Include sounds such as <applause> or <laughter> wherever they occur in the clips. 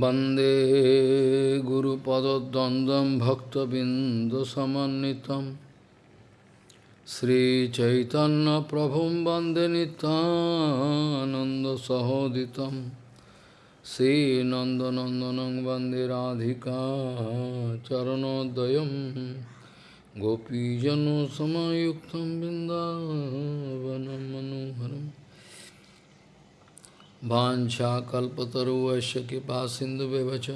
वन्दे गुरुपदद्वन्द्वं भक्तबिन्दुसमन्वितं श्रीचैतन्यप्रभुं वन्दे नितानन्दसहोदितं श्रीनन्दनन्दनं वन्दे राधिका चरणोदयं गोपीजनसमयुक्तं बिन्दावनं मनोहरम् वाञ्छाकल्पतरुवश्य कृपा सिन्धुव्यवच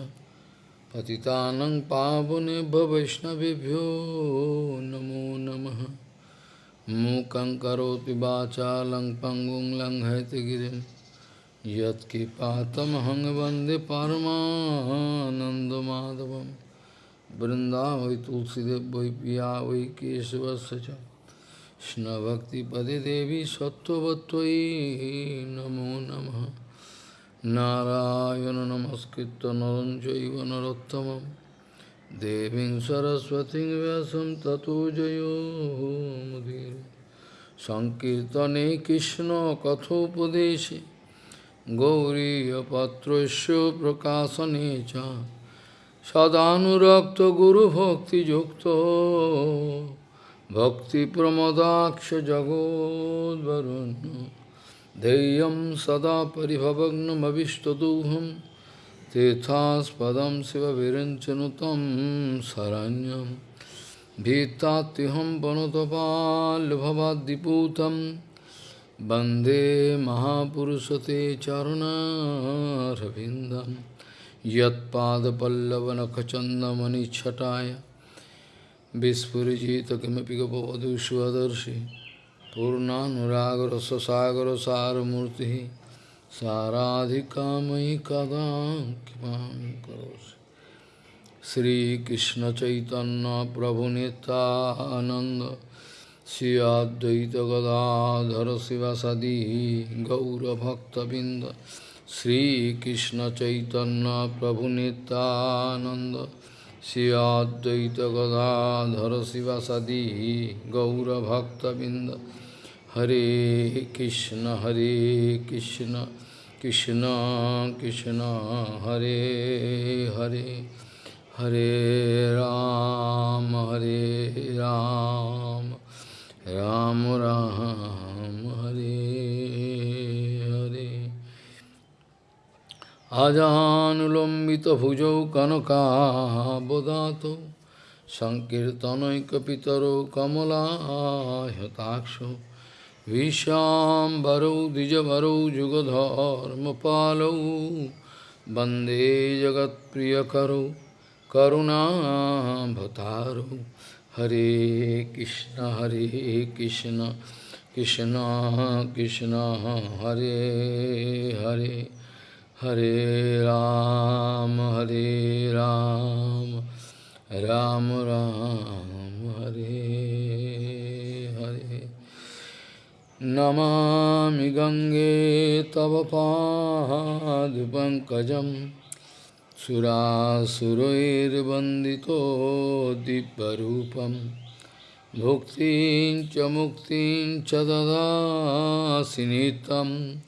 पतितानं पावनेभ्य वैष्णवेभ्यो नमो नमः। मूकं करोति वाचालं पङ्गुं लङ्घयतिगिरिं यत्कृपातमहं वंदे परमानन्दमाधवं। वृन्दावै तुलसीदेव वै पिया वै केशवस्य च। কৃষ্ণভক্তিপদে দেবী সত্যবত্যই নমো নম। নারায়ণ নমস্কৃত নরঞ্জৈব নরোত্তম দেবীং সরস্বতী ব্যাসম ততো জয়োমুদীর সংকীর্তনে কৃষ্ণ কথোপদেশে গৌরীপত্রস্য প্রকাশনে চ। সদানুরক্ত গুরুভক্তিযুক্ত भक्तिप्रमदाक्ष जगोद्वरुण्य धैर्यं सदा परिभवग्नमविष्टदोहं तीर्थास्पदं शिवविरञ्चनुतं शरण्यं भीत्तात्युहं वनुतपाल्भवाद्दिपूतं वन्दे महापुरुषते चरुणारविन्दं यत्पादपल्लवनखचन्दमणिच्छटाय विस्फुरिजित किमपि गपवधू स्वदर्शि पूर्णानुरागर सारमूर्ति साराधिकामयि कदा कृपां करोसि श्रीकृष्ण चैतन्य प्रभु नित्यानंद श्री अद्वैत गदाधर शिवसदी गौरभक्तबिंद श्रीकृष्ण चैतन्य प्रभु Shri Advaita Gadadhara Sivasadi Gaura Bhakta Binda Hare Krishna Hare Krishna Krishna Krishna Hare Hare Hare Ram Hare Ram Ram Ram, আজানুলম্বিত ভুজৌ কনকাবদাত সংকীর্তনৈকপিতরো কমলাহতাক্ষ বিশ্বাম্বরৌ দ্বিজবরৌ যুগধর্মপালৌ বন্দে জগৎপ্রিয়করৌ করুণাভতারৌ হরে কৃষ্ণ হরে কৃষ্ণ কৃষ্ণ কৃষ্ণ, হরে Hare. Hare Ram, Hare Ram, Ram Ram, Hare Hare. Namami Gange Tavapadupankajam Surasuroirvandito Diparupam Bhuktin Chamuktin Chadada Sinitam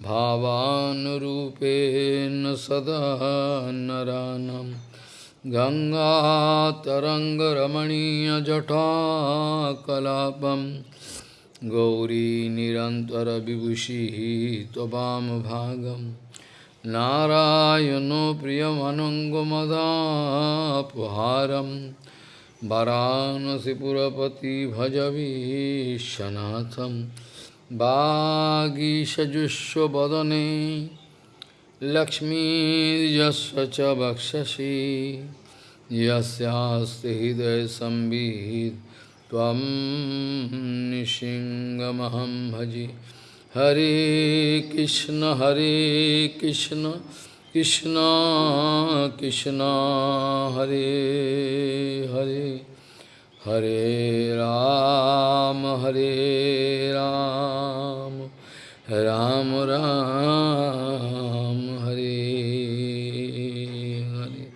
भावानुरूपेण सदा नरानं। गङ्गातरङ्गरमणीयजटाकलापम् गौरी निरन्तरविभूषिः त्ववामभागं नारायणो प्रियमनङ्गमदापहारं। वरानसिपुरपति भजवीशनाथं वागीषजुष्वदने लक्ष्मीर्यस्य च वक्षसि यस्यास्ति हृदयसंवित् भजे। हरे कृष्ण हरे कृष्ण कृष्ण कृष्ण, हरे Hare. Hare Ram, Hare Ram, Ram Ram, Hare Hare.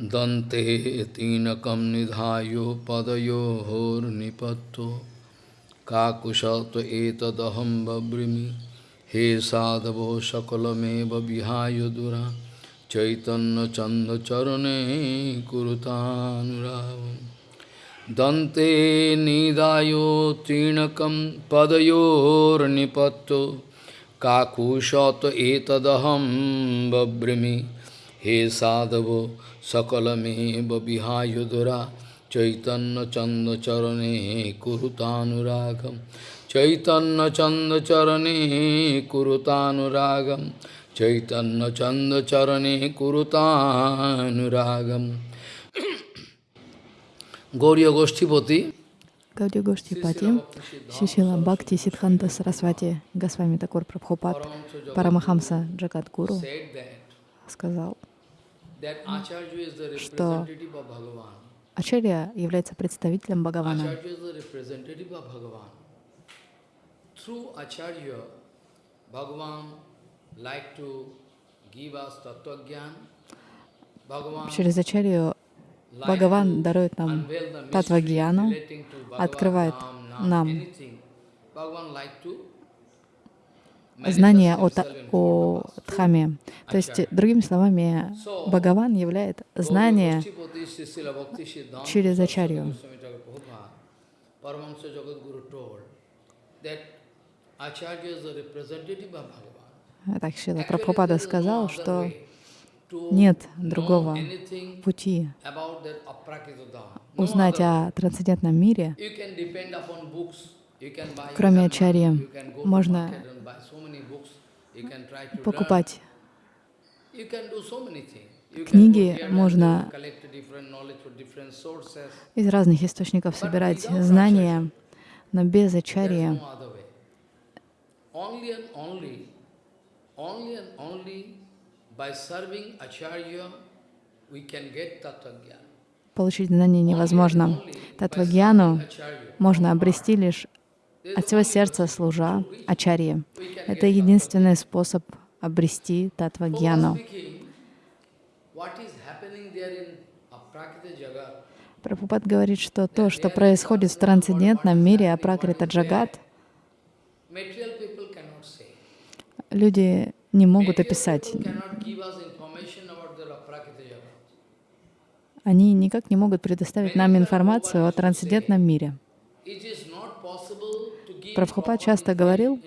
Dante tinakam nidhayo padayo hor nipatto kakushato etadaham babrimi he sadhavo sakalameva vihayo durami Chaitanya Chanda Charane Kuruta Nuravam Dante Nidayo Trinakam Padayor Nipato Kakushata Etadaham Babrimi He Sadhavo Sakalame Babihayudura Chaitanya Chanda Charane Kuruta Nuragam Chaitanya Chanda Charane Kuruta Chaitanya Chanda Charane Kurutanuragam Gauriya Goshtipati Гаудия Гоштипати, Шишила Бхакти Сидханта Сарасвати Госвами Такур Прабхупад Парамахамса Джагат Гуру сказал, Что. Ачарья является представителем Бхагавана. Through Acharya, Bhagavan Через Ачарью Бхагаван дарует нам Татвагьяну, открывает нам знание о, о Дхаме. То есть, другими словами, Бхагаван являет знание через Ачарью. Paramahamsa Jagadguru told that Acharya is the representative of Bhagavan. Так Шила Actually, Прабхупада сказал, что нет другого пути узнать о трансцендентном мире, кроме Ачарьи. Можно покупать Книги можно из разных источников собирать знания, но без Ачарьи. Only and only, by serving Acharya, we can get Tattva получить знания невозможно. Татвагьяну можно обрести лишь от всего сердца служа Ачарье. Это единственный способ обрести Татвагьяну. Прабхупад говорит, что то, что происходит в трансцендентном мире Апракрита Джагат, material people cannot say. Люди не могут описать. Они никак не могут предоставить нам информацию о трансцендентном мире. Прабхупад часто говорил,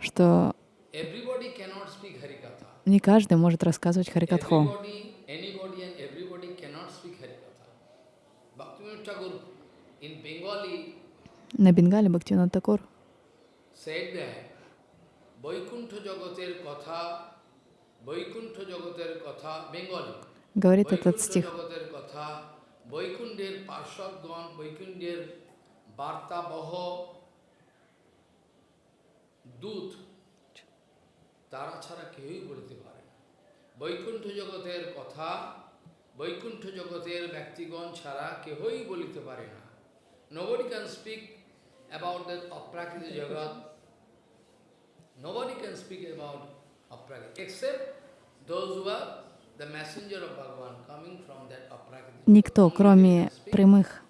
что не каждый может рассказывать Харикатху. На Бенгале Бхактивинод Такур said that Vaikuntha Jagater Katha, Vaikuntha Jagater Katha, Bengali. говорит этот Vaikuntha стих. Jagater Katha, Vaikundir Parshadgan, Vaikundir Barta Baho, দূত তারা ছাড়া কেউই বলতে পারে না বৈকুণ্ঠ জগতের কথা বৈকুণ্ঠ জগতের ব্যক্তিগণ ছাড়া কেহই বলিতে পারে না Nobody can speak about that aprakrita jagat. Nobody can speak about aprakrita except those who are the messenger of Bhagavan coming from that aprakrita. Никто, кроме прямых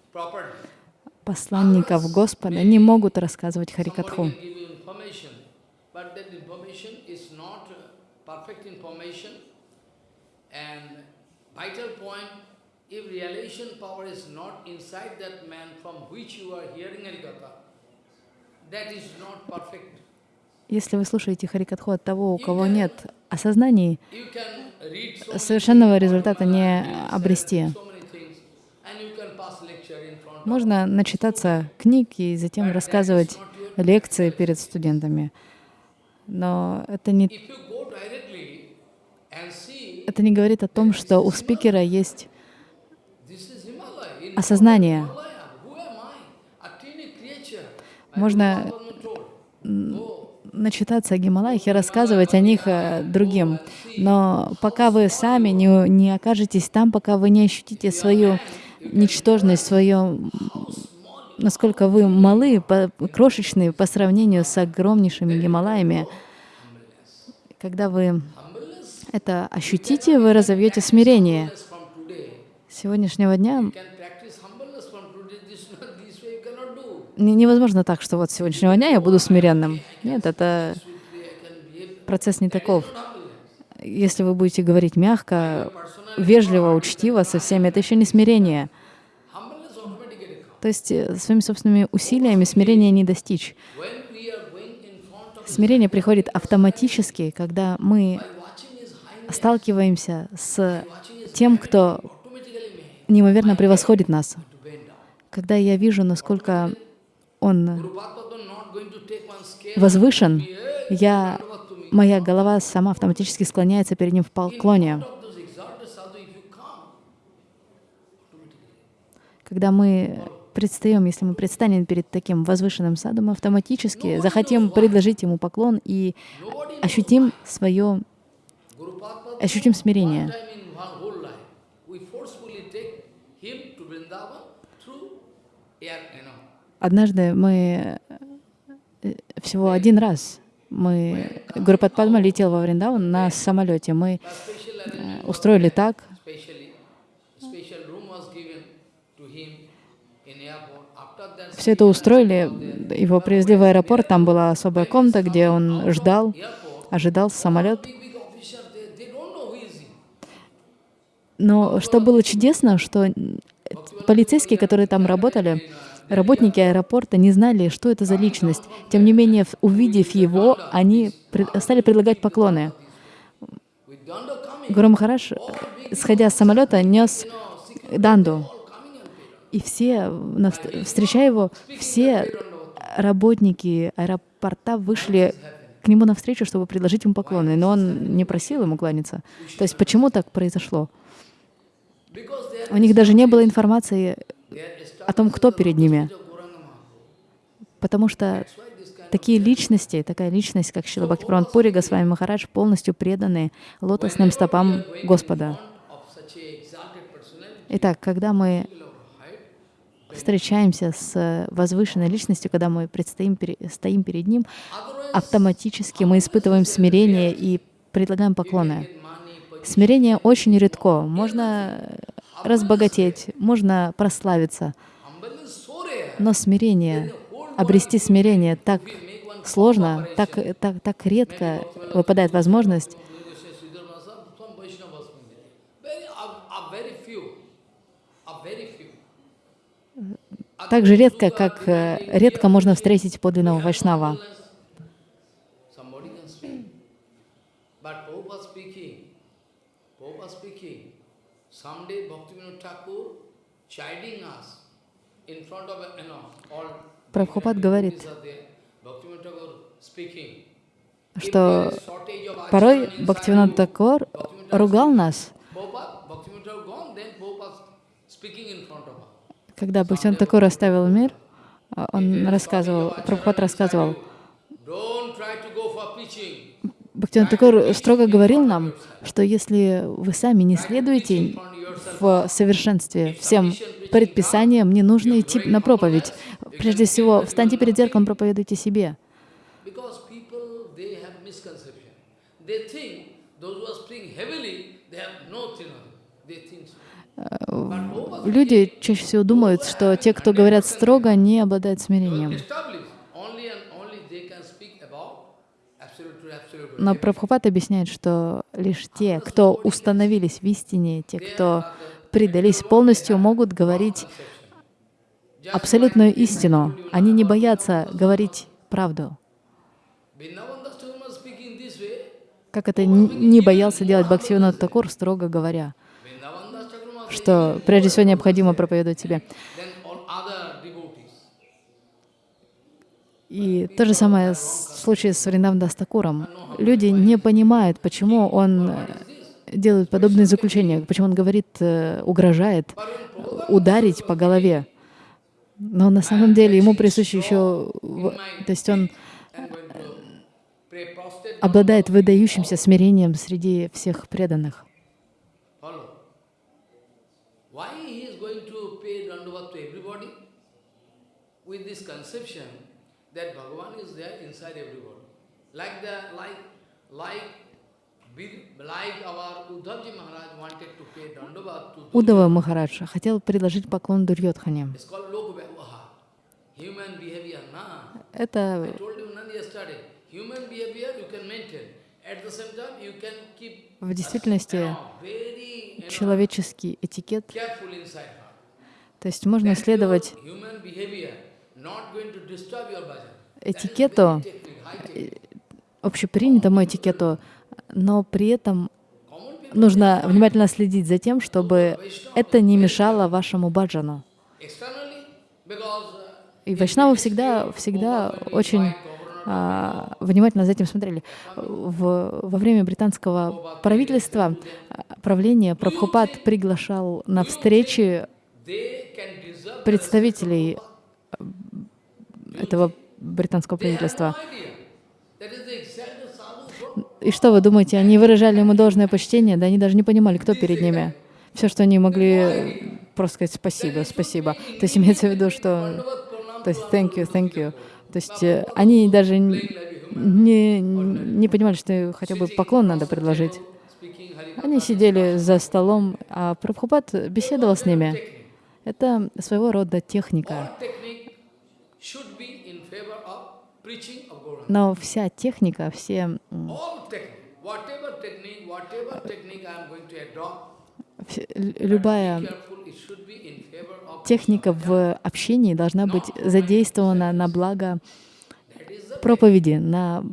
посланников Господа, не могут рассказывать Харикатху. but that information is not uh, perfect information. And vital point, if realization power is not inside that man from which you are hearing Harikatha, that is not perfect. Если вы слушаете Харикатху от того, у кого нет осознаний, совершенного результата не обрести. Можно начитаться книг и затем рассказывать лекции перед студентами. Но это не, это не говорит о том, что у спикера есть осознание. Himalaya, who am I? A tiny creature. Можно начитаться о Гималаях и рассказывать о них э, другим. Но пока вы сами не, не окажетесь там, пока вы не ощутите свою ничтожность, свое, насколько вы малы, по- крошечные по сравнению с огромнейшими Гималаями, когда вы это ощутите, вы разовьете смирение. С сегодняшнего дня You can practice humbleness from today. This, this way you cannot do. Не- Невозможно так, что вот с сегодняшнего дня я буду смиренным. Нет, это процесс не таков. Если вы будете говорить мягко, вежливо, учтиво со всеми, это еще не смирение. То есть э, своими собственными усилиями смирения не достичь. Смирение приходит автоматически, когда мы сталкиваемся с тем, кто неимоверно превосходит нас. Когда я вижу, насколько он возвышен, я, моя голова сама автоматически склоняется перед ним в поклоне. Когда мы предстаем, если мы предстанем перед таким возвышенным садом, мы автоматически захотим предложить ему поклон и ощутим свое, ощутим смирение. Однажды мы э, всего один раз мы Гурупад Падма летел во Вриндаван на самолете. Мы э, устроили так, все это устроили, его привезли в аэропорт, там была особая комната, где он ждал, ожидал самолет. Но что было чудесно, что полицейские, которые там работали, работники аэропорта не знали, что это за личность. Тем не менее, увидев его, они стали предлагать поклоны. Гуру Махараш, сходя с самолета, нес данду. И все, встречая его, все работники аэропорта вышли к нему навстречу, чтобы предложить ему поклоны. Но он не просил ему кланяться. То есть почему так произошло? У них даже не было информации о том, кто перед ними. Потому что такие личности, такая личность, как Шила Бхактивinoda Пури Госвами Махарадж, полностью преданы лотосным стопам Господа. Итак, когда мы встречаемся с возвышенной личностью, когда мы предстоим, стоим перед Ним, автоматически мы испытываем смирение и предлагаем поклоны. Смирение очень редко. Можно разбогатеть, можно прославиться, humbleness is so rare. Но смирение, обрести смирение так сложно, так, так, так редко выпадает возможность. Так же редко, как э, редко можно встретить подлинного вайшнава. Someday Bhaktivinoda Thakur chiding us in front of, you know, all Прабхупад говорит, что порой inside Такор ругал нас, когда Бхактивинод Такор оставил мир, а, он рассказывал, Прабхупад рассказывал. Бхактивинод Такор строго говорил нам, что если вы сами не следуете в совершенстве всем предписаниям, не нужно идти на проповедь. Прежде всего, встаньте перед зеркалом, проповедуйте себе. Люди чаще всего думают, что те, кто говорят строго, не обладают смирением. Но Прабхупад объясняет, что лишь те, кто установились в истине, те, кто предались полностью, могут говорить абсолютную истину. Они не боятся говорить правду. Как это не боялся делать Бхактивинод Такур, строго говоря, что прежде всего необходимо проповедовать devotees. И то же самое в случае с Вриндаван Дастакуром. Люди не понимают, почему он э, делает подобные заключения, почему он говорит, э, угрожает э, ударить по голове. Но на самом деле ему присуще еще, то есть он prostrate. обладает выдающимся смирением среди всех преданных. Like the like like Удава Махарадж хотел предложить поклон Дурьотхане. Это в действительности человеческий этикет. То есть можно следовать этикету, общепринятому этикету, но при этом нужно внимательно следить за тем, чтобы это не мешало вашему баджану. И вайшнавы всегда, всегда очень а, внимательно за этим смотрели. В, во время британского правительства, а, правления, Прабхупад приглашал на встречи представителей этого британского правительства. idea. That is the exact sadhu from И что вы думаете, они выражали ему должное почтение, да они даже не понимали, кто перед ними. Все, что они могли просто сказать спасибо, спасибо. То есть имеется в виду, что... То есть thank you, thank you. То есть э, они даже не, не понимали, что хотя бы поклон надо предложить. Они сидели за столом, а Прабхупад беседовал с ними. Это своего рода техника. Но вся техника, все любая техника в общении должна быть задействована на благо проповеди, на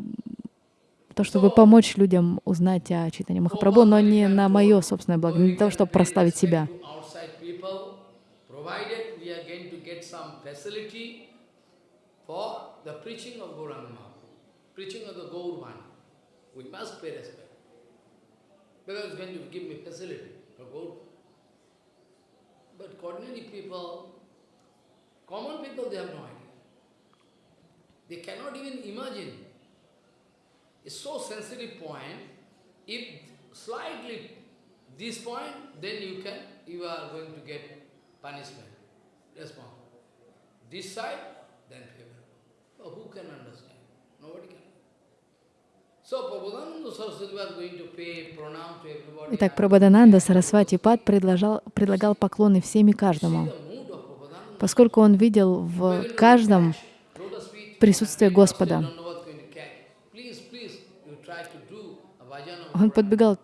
то, чтобы помочь людям узнать о читании Махапрабху, но не на мое собственное благо, не для того, чтобы прославить себя. for the preaching of Gauranga preaching of the Gaur Vani. We must pay respect. Because going to give me facility for Gaur. But ordinary people, common people, they have no idea. They cannot even imagine. It's so sensitive point. If slightly this point, then you can, you are going to get punishment, response. This side, then favor. So who can understand? Nobody can. Итак, Прабхадананда Сарасвати Пад предлагал, предлагал поклоны всем и каждому, поскольку он видел в каждом присутствие Господа. Он подбегал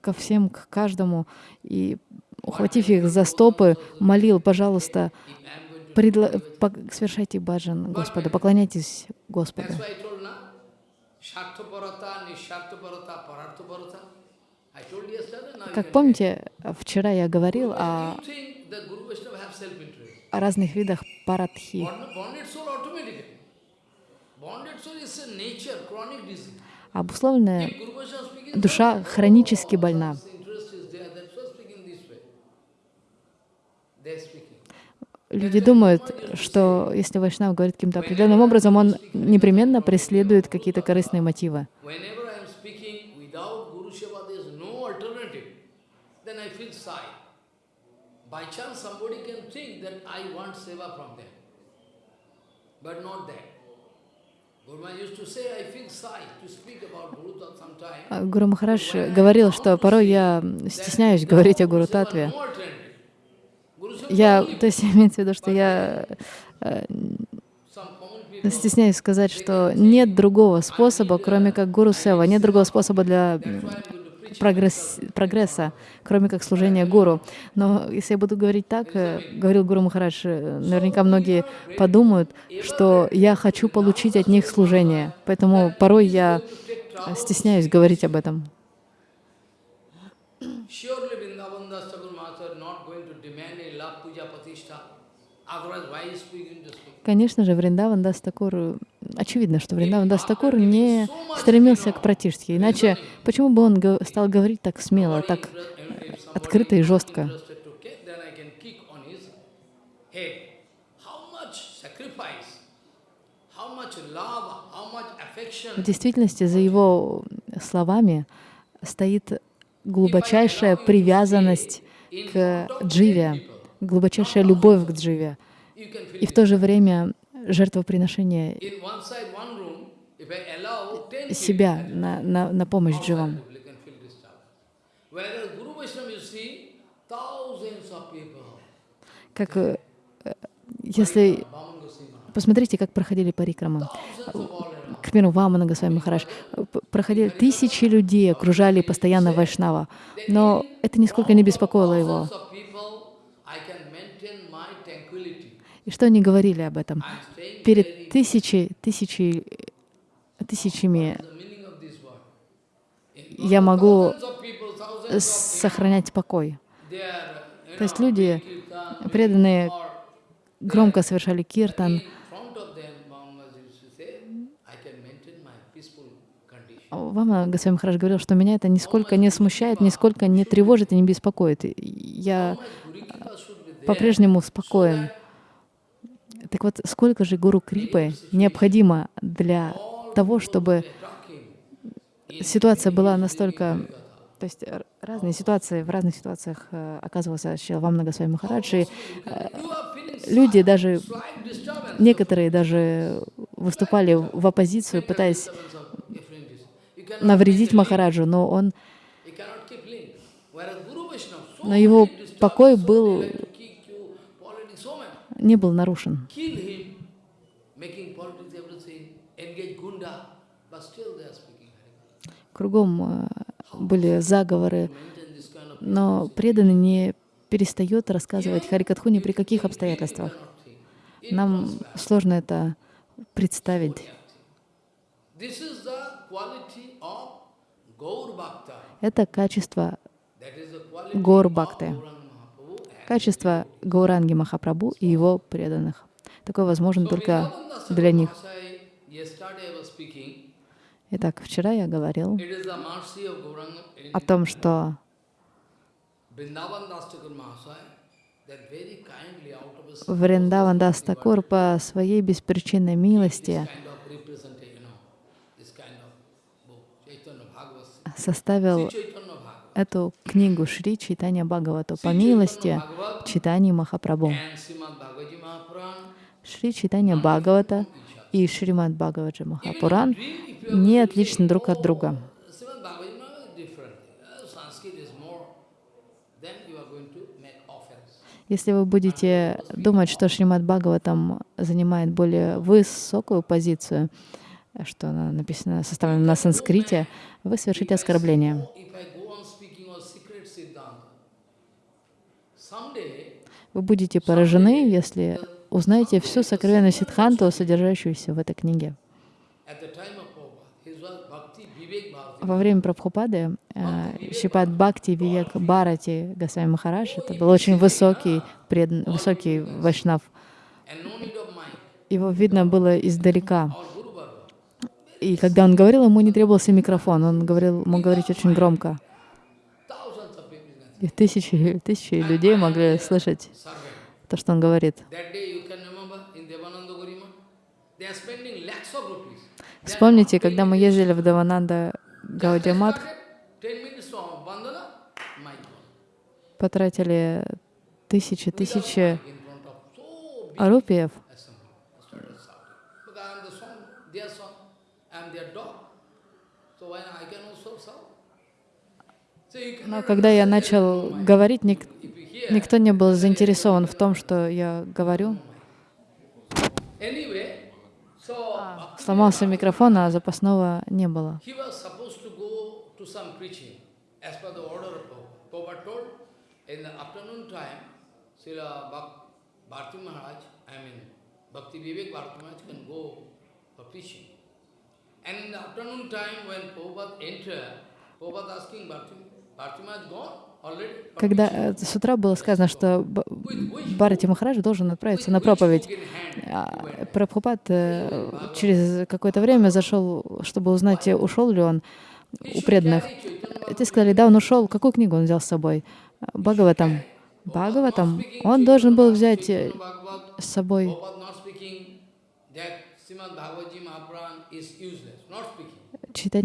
ко всем, к каждому, и, ухватив их за стопы, молил, пожалуйста, предла- совершайте баджан Господа, поклоняйтесь Господу. Как помните, вчера я говорил о, о разных видах парадхи. Обусловленная душа хронически больна. interest is Люди думают, что если Вайшнав говорит каким-то определенным образом, он непременно преследует какие-то корыстные мотивы. А Гуру Махарадж говорил, что порой я стесняюсь говорить о Гуру Татве. Я, то есть <laughs> имеется в виду, что я э, стесняюсь сказать, что нет другого способа, кроме как Гуру Сева, нет другого способа для прогресс, прогресса, кроме как служения Гуру. Но если я буду говорить так, э, говорил Гуру Махарадж, э, наверняка многие подумают, что я хочу получить от них служение. Поэтому порой я стесняюсь говорить об этом. Surely Vrindavan Das Thakur Master not going to demand a love puja patishtha. Otherwise, why is he going to speak? Конечно же, Вриндаван Дас Такур, э, очевидно, что Вриндаван Дас Такур не стремился к пратиштхе. Иначе почему бы он стал говорить так смело, так <laughs> открыто и жестко? В действительности за его словами стоит глубочайшая привязанность к дживе, глубочайшая любовь к дживе. И в то же время жертвоприношение In one side, one room, if I allow 10 себя на, на, на помощь дживам. Как э, если. Посмотрите, как проходили парикрамы. К примеру, Вамана Госвами Махарадж. п- Проходили тысячи людей, окружали постоянно Вайшнава. Но это нисколько не беспокоило его. Thousands of people, I can maintain my tranquility. И что они говорили об этом? Перед тысячи, тысячи, тысячами я могу сохранять покой. То есть люди, преданные, громко совершали киртан. Вам Госвами Махарадж говорил, что меня это нисколько не смущает, нисколько не тревожит и не беспокоит. Я по-прежнему спокоен. Так вот, сколько же гуру Крипы необходимо для того, чтобы ситуация была настолько... То есть разные ситуации, в разных ситуациях э, оказывался Шилавам Нагасвами Махарадж, и э, люди даже, некоторые даже выступали в оппозицию, пытаясь навредить Махараджу, но он, но его покой был, are speaking Hare Кругом э, были заговоры, но преданный не перестает рассказывать Харикатху ни при каких обстоятельствах. Нам сложно это представить. Это качество That качество Гауранги Махапрабху и его преданных. Такое возможно только для них. Итак, вчера я говорил о том, что Вриндаван Дас Такур по своей беспричинной милости составил эту книгу Шри Чайтанья Бхагавату по милости Читани Махапрабху. Шри Читанья Бхагавата и Шримад Бхагаваджи Махапуран не отличны друг от друга. Offense. Если вы будете думать, что Шримад Бхагаватам занимает более высокую позицию, что она написана, составлена на санскрите, вы совершите оскорбление. If I go on speaking of secret Siddhanta, someday Вы будете поражены, если узнаете всю сокровенную Сидханту, содержащуюся в этой книге. Во время Прабхупады э, Шипат Бхакти Вивек Барати Госвами Махарадж, это был очень высокий, предан, высокий вайшнав. Его видно было издалека. И когда он говорил, ему не требовался микрофон, он говорил, мог говорить очень громко. Thousands of people can И тысячи, тысячи людей могли слышать то, что он говорит. Вспомните, когда мы ездили в Давананда Гаудиамат, Started 10 minutes from Vandana, my God. потратили тысячи, тысячи In front of so big рупиев, assembly. Started shouting. Because I am the son, their son, I am their dog. So why I can also shout? So you но когда я начал говорить, ник- никто не был заинтересован в том, что я говорю. Bhakti Сломался микрофон, а запасного не было. And in the afternoon time when Prabhupada entered, Prabhupada asking Bharti, Когда preaching?" э, с утра было сказано, что Б- Бхарати Махарадж должен отправиться на проповедь, а Прабхупад э, через какое-то время зашел, чтобы узнать, ушел ли он у преданных. Те сказали, да, он ушел. Какую книгу он взял с собой? Бхагаватам. Бхагаватам. Он должен был взять э, с собой What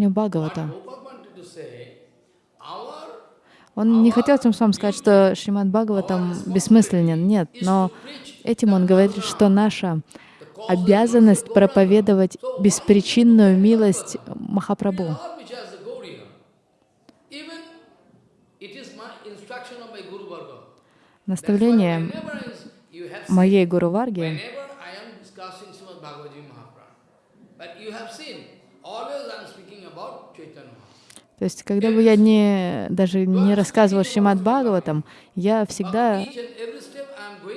Бхагавата. Он не хотел тем самым сказать, что Шримад Бхагаватам бессмысленен. Нет, но этим он говорит, что наша обязанность проповедовать беспричинную милость Махапрабху. Наставление моей Гуру Варги, whenever То есть, когда бы я не, даже не рассказывал Шримад Бхагаватам, я всегда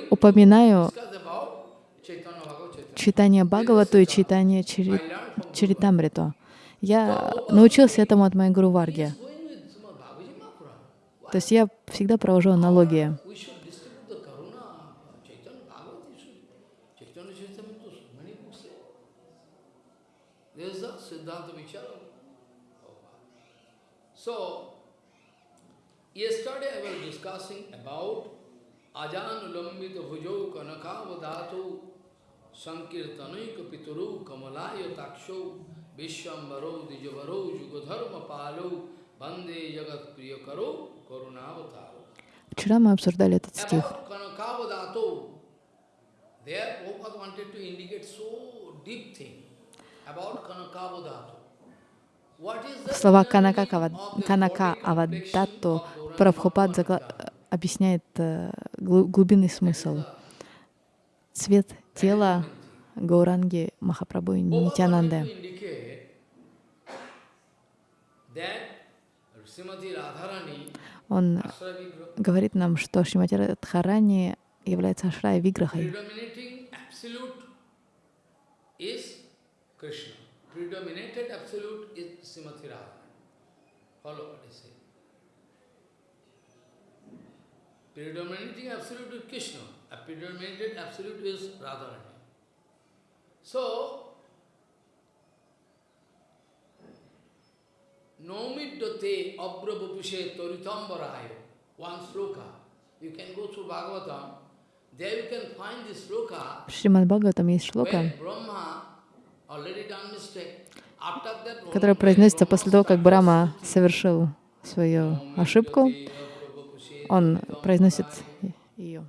упоминаю читание Бхагавату и читание Чаритамриту. Я научился этому от моей Гуру Варги. То есть я всегда провожу аналогии. yesterday I was discussing about Ajanulambita Bhujau Kanakavadatu Sankirtanaika Pituru Kamalaya Taksho Vishwambaro Dijavaro Jugadharma Palo Bande Jagat Priyakaro Karunavataro. Вчера мы обсуждали этот стих. About Kanakavadato, there Prabhupada wanted to indicate so deep thing about Kanakavadato. Слова Канака, Канака Gauranga Прабхупад загла- объясняет э, глу- глубинный смысл. Цвет тела Гауранги Махапрабху и Нитянанды. Он говорит нам, что Шримати Радхарани является Ашрай Виграхой. Predominated absolute is Srimati Radharani. Follow what I say. Predominating absolute is Krishna. A predominated absolute is Radharani. So, Nomiddate Abrabhupushe Toritambaraya. One sloka. You can go through Bhagavatam. There you can find this sloka Шримад Бхагаватам есть шлока, when Brahma already done mistake. Которая произносится после того, как Брама совершил свою ошибку. Он произносит ее.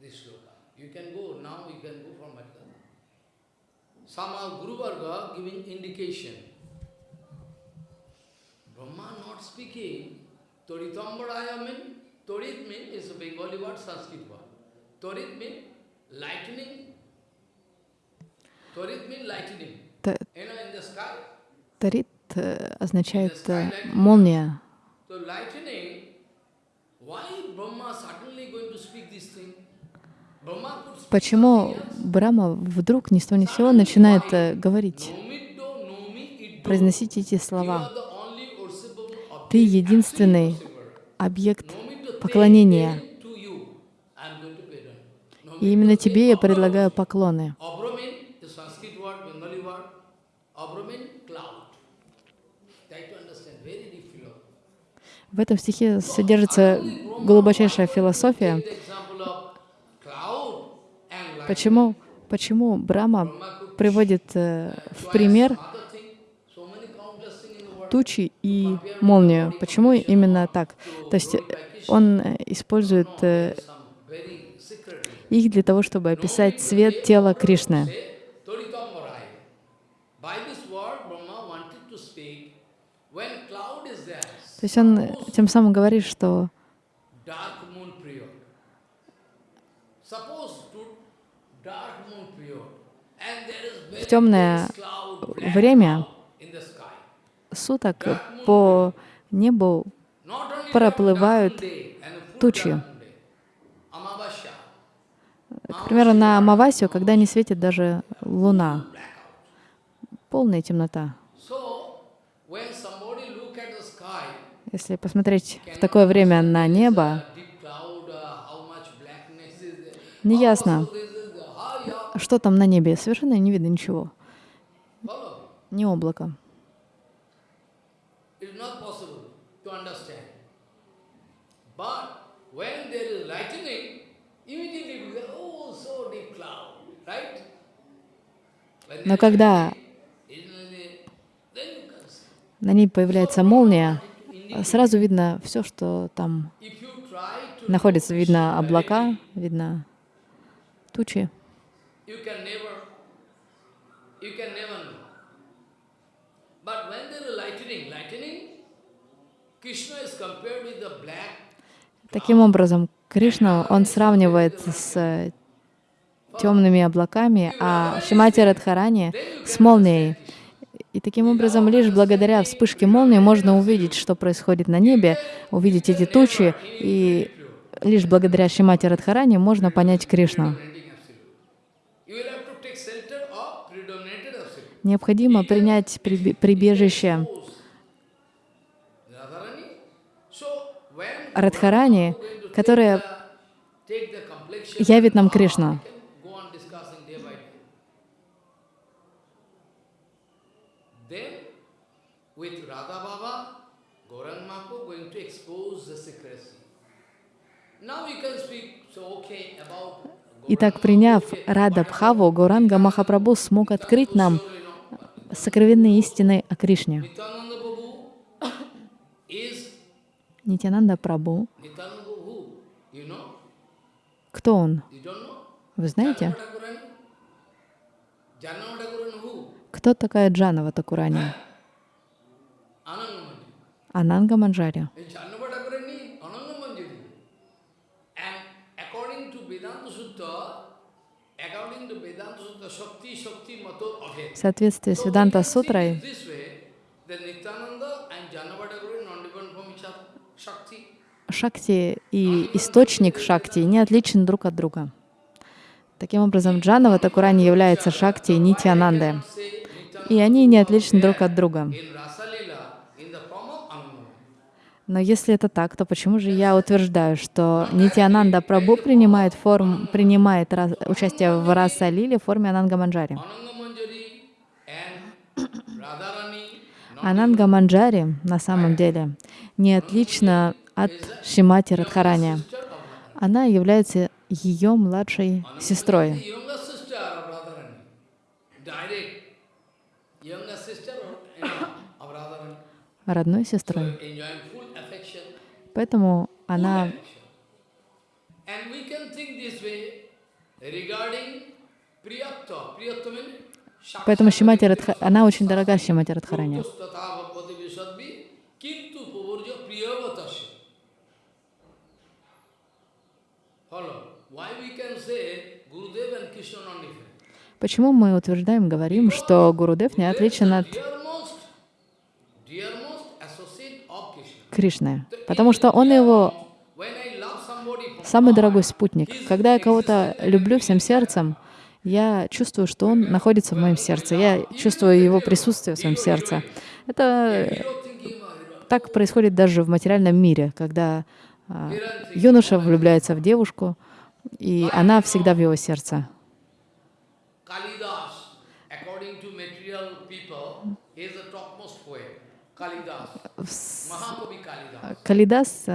This. You can go now, you can go from Madhya. Somehow Guru Varga giving indication. Brahma not speaking. Toritambaraya mean, Torit mean is a Bengali word, Sanskrit word. Torit mean lightning. Torit mean lightning. You know, in the sky. Тарит э, означает э, молния. So lightning, why Brahma suddenly going to speak this thing? Почему. Брама вдруг ни с того ни с сего начинает э, говорить, произносить эти слова? Ты единственный объект поклонения. И именно тебе я предлагаю поклоны. В этом стихе содержится глубочайшая философия. Take the example of cloud and lightning. Почему, почему Брама приводит э, в пример тучи и молнию? Почему именно так? То есть э, он э, использует их для того, чтобы описать цвет тела Кришны. То есть он тем самым говорит, что dark moon period. Suppose to dark moon period, and there is very темное время суток по небу проплывают тучи. К примеру, на Амавасию, когда не светит даже луна, полная темнота. Если посмотреть в такое время на небо, uh, uh, неясно, so this is the high up, что там на небе. Совершенно не видно ничего, oh, right? When Но когда на ней появляется молния, сразу видно все, что там находится. Видно облака, видно тучи. You can never you can never know. But when there is lightning, lightning, Krishna is compared with the black Таким образом, Кришна, он сравнивает с темными облаками, а Шимати Радхарани с молнией. И таким образом, лишь благодаря вспышке молнии можно увидеть, что происходит на небе, увидеть эти тучи, и лишь благодаря Шимати Радхарани можно понять Кришну. You will have to take shelter of predominated absolute. Необходимо принять прибежище Радхарани, которая явит нам Кришну. we can go on discussing day by day. Then, with Radha Baba, Gaurang Mahaprabhu going to expose the secrecy. Now you can speak, so okay, about Итак, приняв Рада Бхаву, Гуранга Махапрабху смог открыть нам сокровенные истины о Кришне. Нитянанда know? кто он? Вы знаете? Кто такая Джанава Такурани? Ананга Манджари. Jannava Thakurani, Anangamanjari. And according to Vedanta Sutta, according to Vedanta Sutta, Shakti, Shakti, Mato, okay. В соответствии с Веданта Сутрой. Шакти и источник Шакти не отличен друг от друга. Таким образом, Джанава Такурани является Шакти и Нитьянанды, Say Nityananda и они не отличны друг от друга. Но если это так, то почему же я утверждаю, что Нитьянанда Прабhu принимает, форм, принимает раз- участие в Раса Лили в форме Ананга Манджари? Anangamanjari and Radharani, not Ананга Манджари на самом деле не отлична от Шимати Радхарани. Она является ее младшей сестрой. Родной сестрой. Поэтому она. And we can think this way regarding Priyatva. Priyatva means Поэтому Шимати Радха... она очень дорога Шимати Радхарани. Почему мы утверждаем, говорим, что Гурудев не отличен от Кришны? Потому что он его самый дорогой спутник. Когда я кого-то люблю всем сердцем, я чувствую, что он находится в моем сердце. Я чувствую его присутствие в своем сердце. Это так происходит даже в материальном мире, когда а, юноша влюбляется в девушку, и она всегда в его сердце. Калидас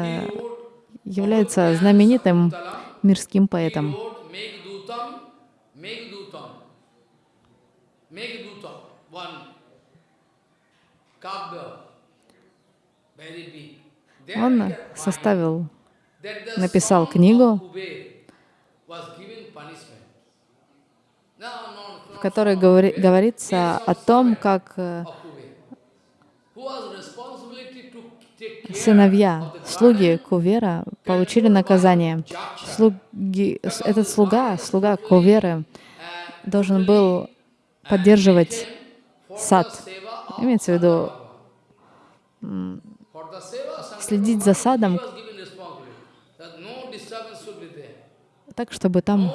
является знаменитым мирским поэтом. Megdutam, Megdutam, one Он составил, написал книгу, в которой говори- говорится о том, как э, of Kuber, who has responsibility to take care сыновья, слуги Куверы получили наказание. Слуги, этот слуга, слуга Куверы, должен был поддерживать сад. Имеется в виду следить за садом так, чтобы там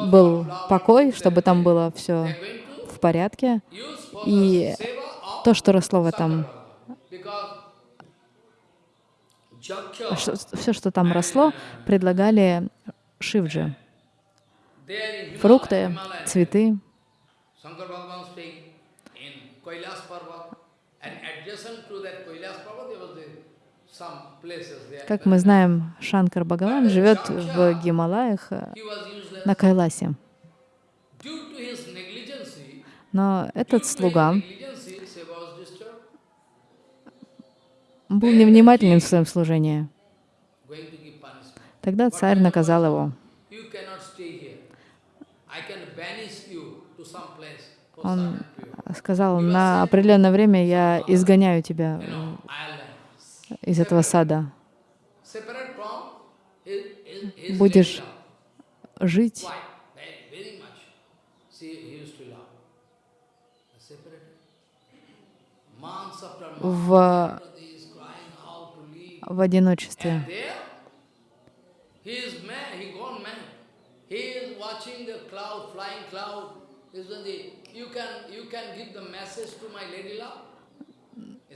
был покой, чтобы там было все в порядке. И то, что росло в этом, Jaksha, все, что там росло, предлагали Шивджи. Фрукты, цветы. Как мы знаем, Шанкар Бхагаван живет в Гималаях э, на Кайласе. Но этот слуга был невнимателен в своем служении. Тогда царь наказал его. Он сказал, на определенное время я изгоняю тебя из этого сада. Будешь жить Quite, в одиночестве.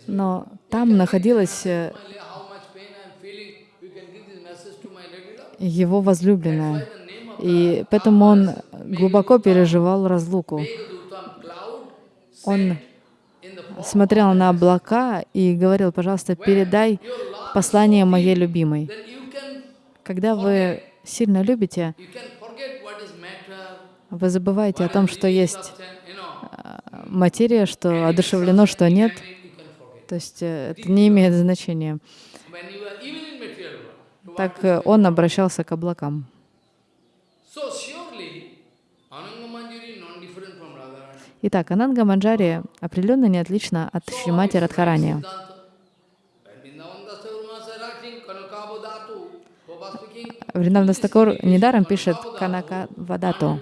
Но там находилась э, его возлюбленная. И поэтому он глубоко переживал разлуку. Он смотрел на облака и говорил, пожалуйста, передай послание моей любимой. Когда вы сильно любите, вы забываете о том, что есть know. материя, что одушевлено, что нет. То есть э, это не имеет значения. Так э, он обращался к облакам. Итак, Ананга Манджари определенно не отлична от Шримати Радхарани. Вриндаван Дастакур недаром пишет Канака Вадату.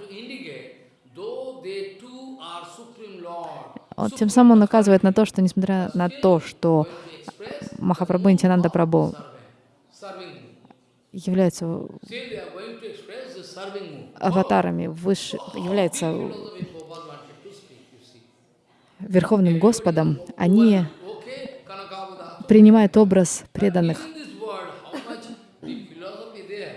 Он, тем самым он указывает на то, что несмотря на то, что Махапрабху и Нитянанда Прабху являются аватарами, выше, являются Верховным Господом, они принимают образ преданных. In this world, how much deep philosophy there.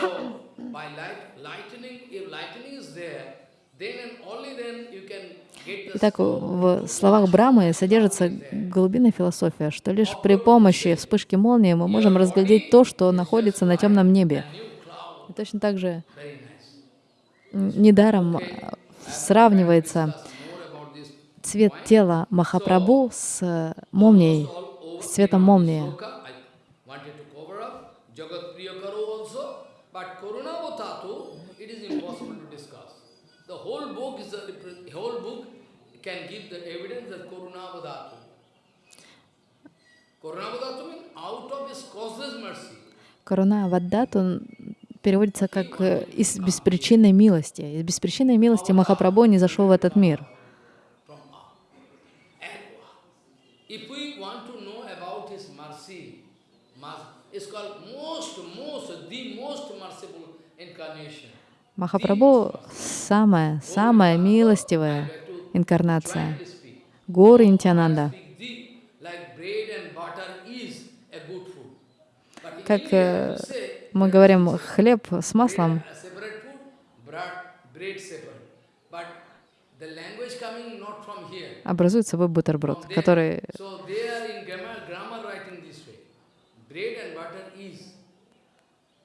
So, by light, lightning, if lightning is there, then and only then you can get the Итак, в словах Брамы содержится глубинная философия, что лишь при помощи вспышки молнии мы можем разглядеть то, что находится на темном небе. И точно так же недаром сравнивается цвет тела Махапрабху с молнией, с цветом молнии. Коруна Ваддату переводится как э, «из беспричинной милости». Из беспричинной милости Махапрабху не зашел в этот мир. Махапрабху — самая, самая милостивая инкарнация. But in Как э, мы говорим, хлеб с маслом образует собой бутерброд, который.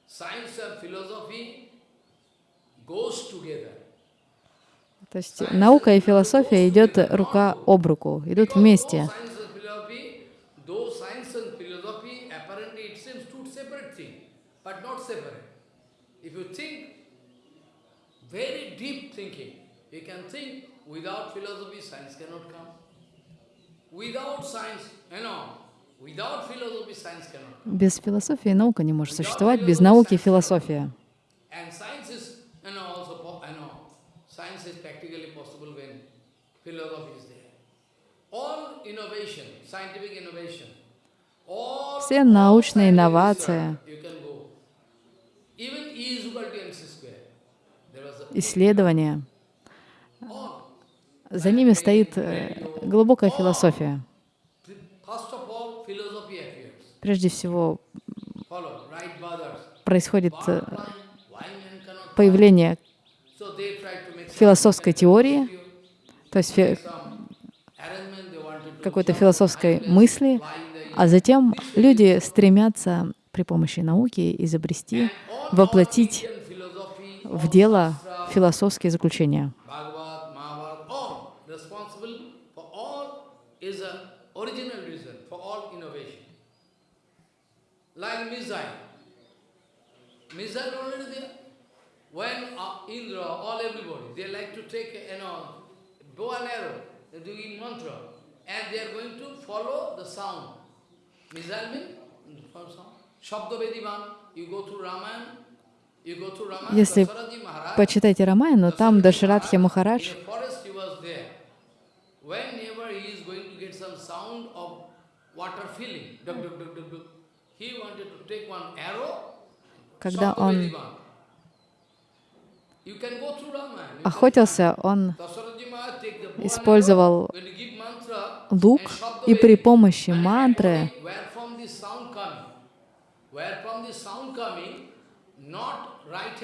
Science and philosophy goes together. То есть наука и философия идет рука об руку, идут вместе. Без философии наука не может существовать, без науки философия. And science is, you know, also, po- you know, science is practically possible when philosophy is there. All innovation, scientific innovation, all Все научные инновации, you can go. Even E is equal to mc square. There was a, исследования, за ними стоит э, глубокая философия. Прежде всего происходит э, появление философской теории, то есть какой-то философской мысли, а затем люди стремятся при помощи науки изобрести, воплотить в дело философские заключения. Missile. Already there. When uh, Indra, all everybody, they like to take, you know, bow and arrow, they're doing mantra, and they are going to follow the sound. Missile mean from sound. Если почитайте Рамайну, там Дашарадхи Махарадж когда он Vedivan. You can go through Ramayana. you can охотился, он использовал лук и при помощи мантры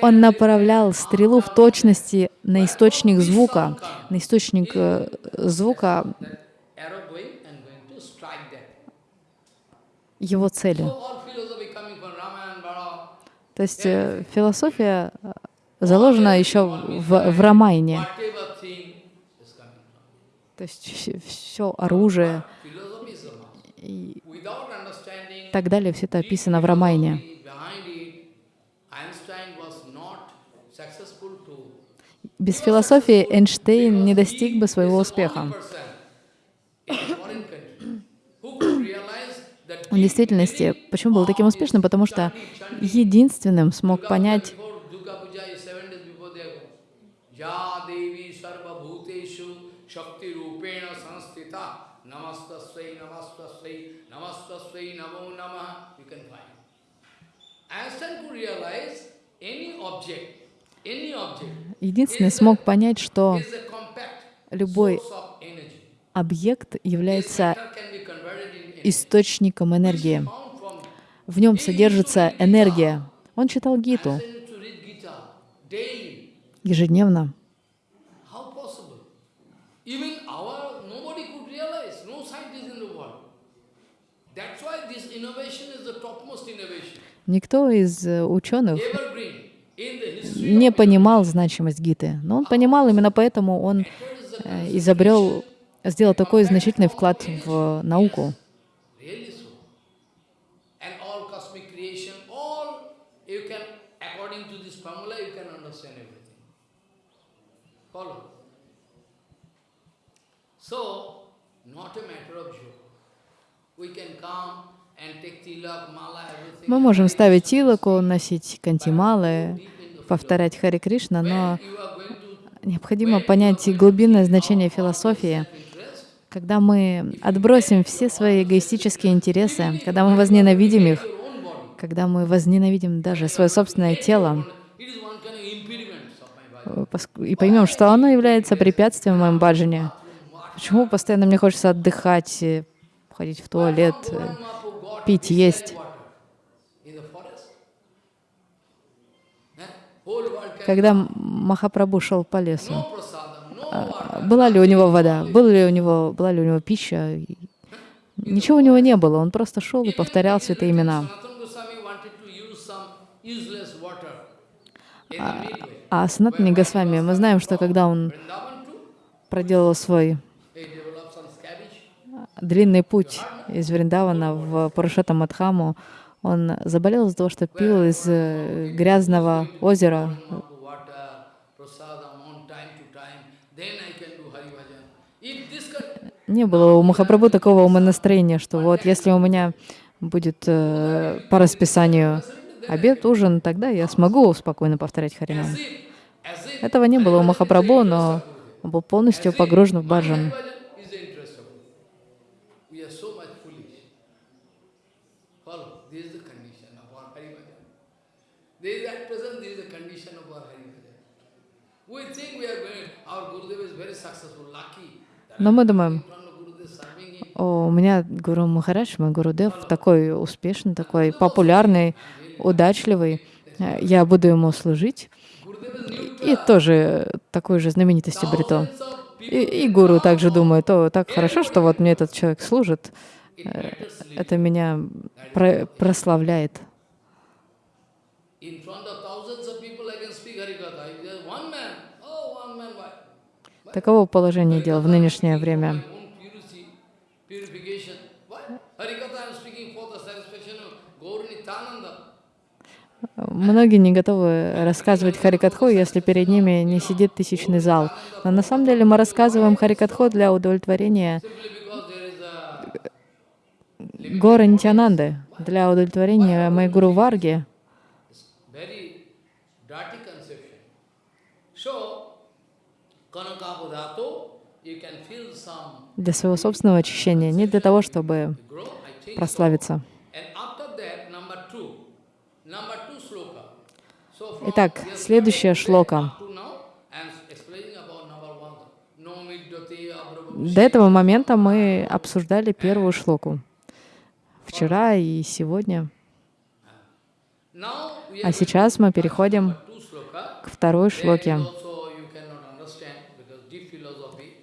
он направлял стрелу в точности на источник звука, на источник э, звука его цели. То есть э, философия заложена еще в, в Рамайне. То есть все оружие и так далее, все это описано в Рамайне. Без философии Эйнштейн не достиг бы своего успеха. В действительности, почему был таким успешным? Потому что единственным смог понять before Durga Puja is seven days before they go. Ya Devi Sarva Bhuteshu Shakti Rupena Sanstita Namastasvai Namastasvai Namastasvai Namo Namah you can find. Einstein could realize any object, any object Единственный смог понять, что любой объект является источником энергии. В нем содержится энергия. Он читал Гиту ежедневно. Никто из э, ученых не понимал значимость Гиты. Но он понимал, именно поэтому он э, изобрел, сделал такой значительный вклад в науку. Мы можем ставить тилоку, носить кантималы, повторять Хари Кришна, но необходимо понять глубинное значение философии. Когда мы отбросим все свои эгоистические интересы, когда мы возненавидим их, когда мы возненавидим даже свое собственное тело, It is one kind of impediment of my body. э, поск- и поймем, что оно является препятствием в моем баджане. Почему постоянно мне хочется отдыхать, э, ходить в туалет, э, пить, есть? Когда Махапрабху шел по лесу, water. была ли у него вода, была ли у него, была ли у него пища? Ничего у него не было, он просто шел и повторял святые имена. А Санатани Госвами, мы знаем, что когда он проделал свой scabbage. длинный путь из Вриндавана в Парушата Мадхаму, он заболел из-за того, что пил из э, грязного озера. Не было у Махапрабху такого умонастроения, что вот если у меня будет э, по расписанию обед, ужин, тогда я смогу спокойно повторять Харинам. Этого не было у Махапрабху, но он был полностью погружен в баджан. Но мы думаем. О, у меня Гуру Махарадж, мой Гурудев, такой успешный, такой популярный, удачливый. Э, Я буду ему служить. И тоже такой же знаменитости people И, и гуру также думает, о, так хорошо, что вот мне этот человек служит. Э, Это меня про- прославляет. Таково положение дел в нынешнее время. own purity, purification. Why? Harikatha I am speaking for the satisfaction of Gaur Nityananda. Многие не готовы рассказывать Харикатху, если перед ними не сидит тысячный зал. Но на самом деле мы рассказываем Харикатху для удовлетворения a Гора Нитянанды, для удовлетворения моей гуру Варги. для своего собственного очищения, не для того, чтобы прославиться. And after that, number two, number two sloka. So from Итак, yesterday следующая шлока. up to now, I am explaining about number one. No middati abrabhu. До этого момента мы обсуждали первую шлоку. Вчера и сегодня. А сейчас мы переходим к второй шлоке,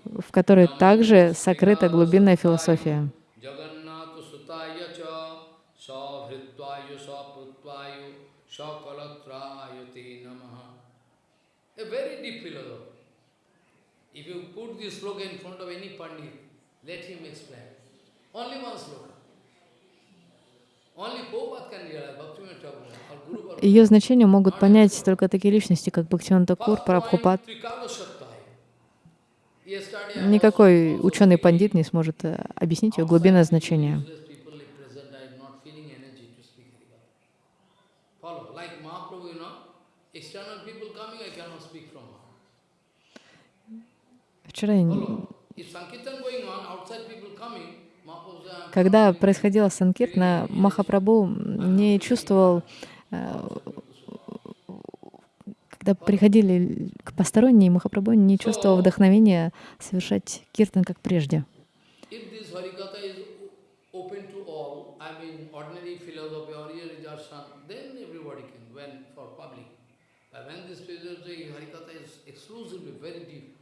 в которой также сокрыта глубинная философия. Jagannatha sutaya cha savhritvaya saprutvaya sakalatraya te namaha. A very deep philosophy. If you put this sloka in front of any pandit, let him explain. Only one sloka. Ее значение могут понять только такие личности, как Бхактиван Такур, Прабхупад. Никакой ученый-пандит не сможет э, объяснить ее глубинное значение. Useless people like present, I am not feeling energy to speak Harikatha. Follow, like Mahaprabhu, you know, external people coming, I cannot speak from her. Вчера, я не- Follow. If Sankirtan going on, outside people coming, Mahaprabhu says, "I'm когда происходила Санкиртна, Махапрабху не чувствовал, э, когда приходили к посторонние, Махапрабху не чувствовал вдохновения совершать киртан как прежде. If this Harikatha is open to all, I mean ordinary philosophy or realization, then everybody can, when for public. But when this philosophy, Harikatha is exclusively very deep,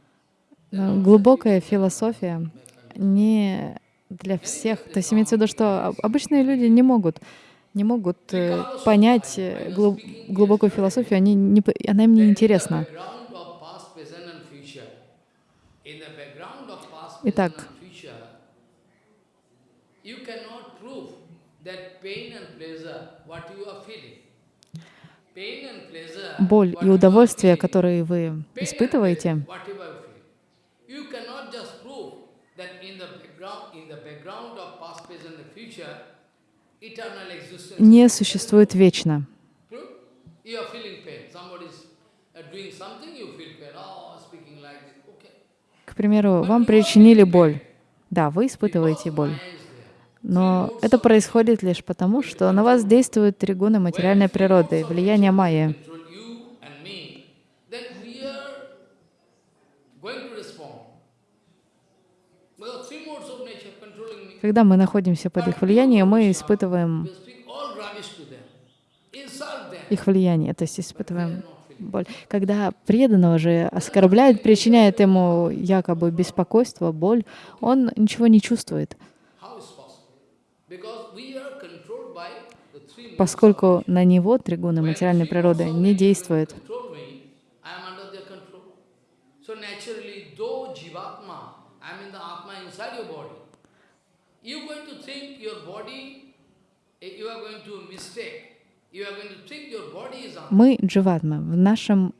Но глубокая философия не для всех. То есть имеется в виду, что об- обычные люди не могут не могут э, понять э, глу- глубокую философию, они не, она им не интересна. background of past, present and future. In like this. Okay. К примеру, вам причинили боль. Да, вы испытываете боль. Но это происходит лишь потому, что на вас действуют три гуна материальной природы, влияние майя. Control you and me. Then we are going to respond. Well, three modes of nature controlling me. Когда мы находимся под их влиянием, мы испытываем их влияние, то есть испытываем боль. Когда преданного же оскорбляют, причиняет ему якобы беспокойство, боль, он ничего не чувствует, поскольку на него три гуна материальной природы не действуют. control me, I am under their control. So naturally, though Jivatma, I am in the Atma inside your body, you are going to think your body, eh, you are going to mistake. You are going to think your body is Atma. Мы дживатма, в нашем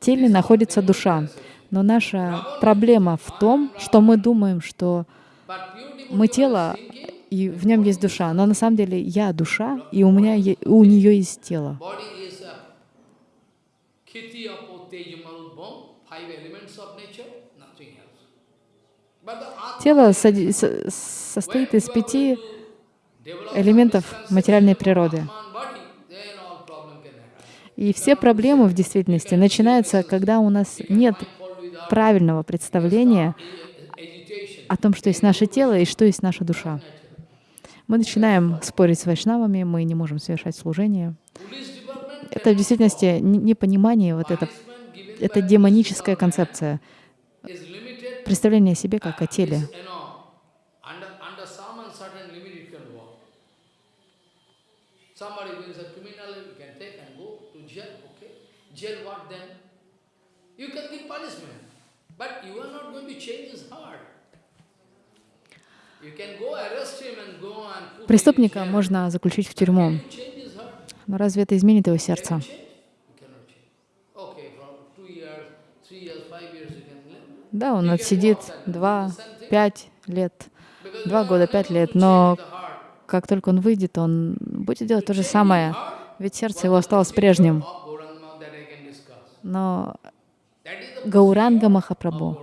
теле находится душа, но наша проблема в том, что мы думаем, что мы тело, и в нем есть душа, но на самом деле я душа, и у меня у нее есть тело. Тело состоит из пяти элементов материальной природы. И все проблемы в действительности начинаются, когда у нас нет правильного представления о том, что есть наше тело и что есть наша душа. Мы начинаем спорить с вайшнавами, мы не можем совершать служение. Это в действительности непонимание, вот это, это демоническая концепция, представление о себе как о теле. you know, under, under some uncertain limit it can work. Somebody who is a criminal, you can take and go to jail, okay? Jail what then? You can give punishment, but you are not going to change his heart. Преступника можно заключить в тюрьму. Но разве это изменит его сердце? Да, он отсидит два, пять лет, два года, пять лет, но. Как только он выйдет, он будет делать то же самое, ведь сердце его осталось прежним. Но Гауранга Махапрабху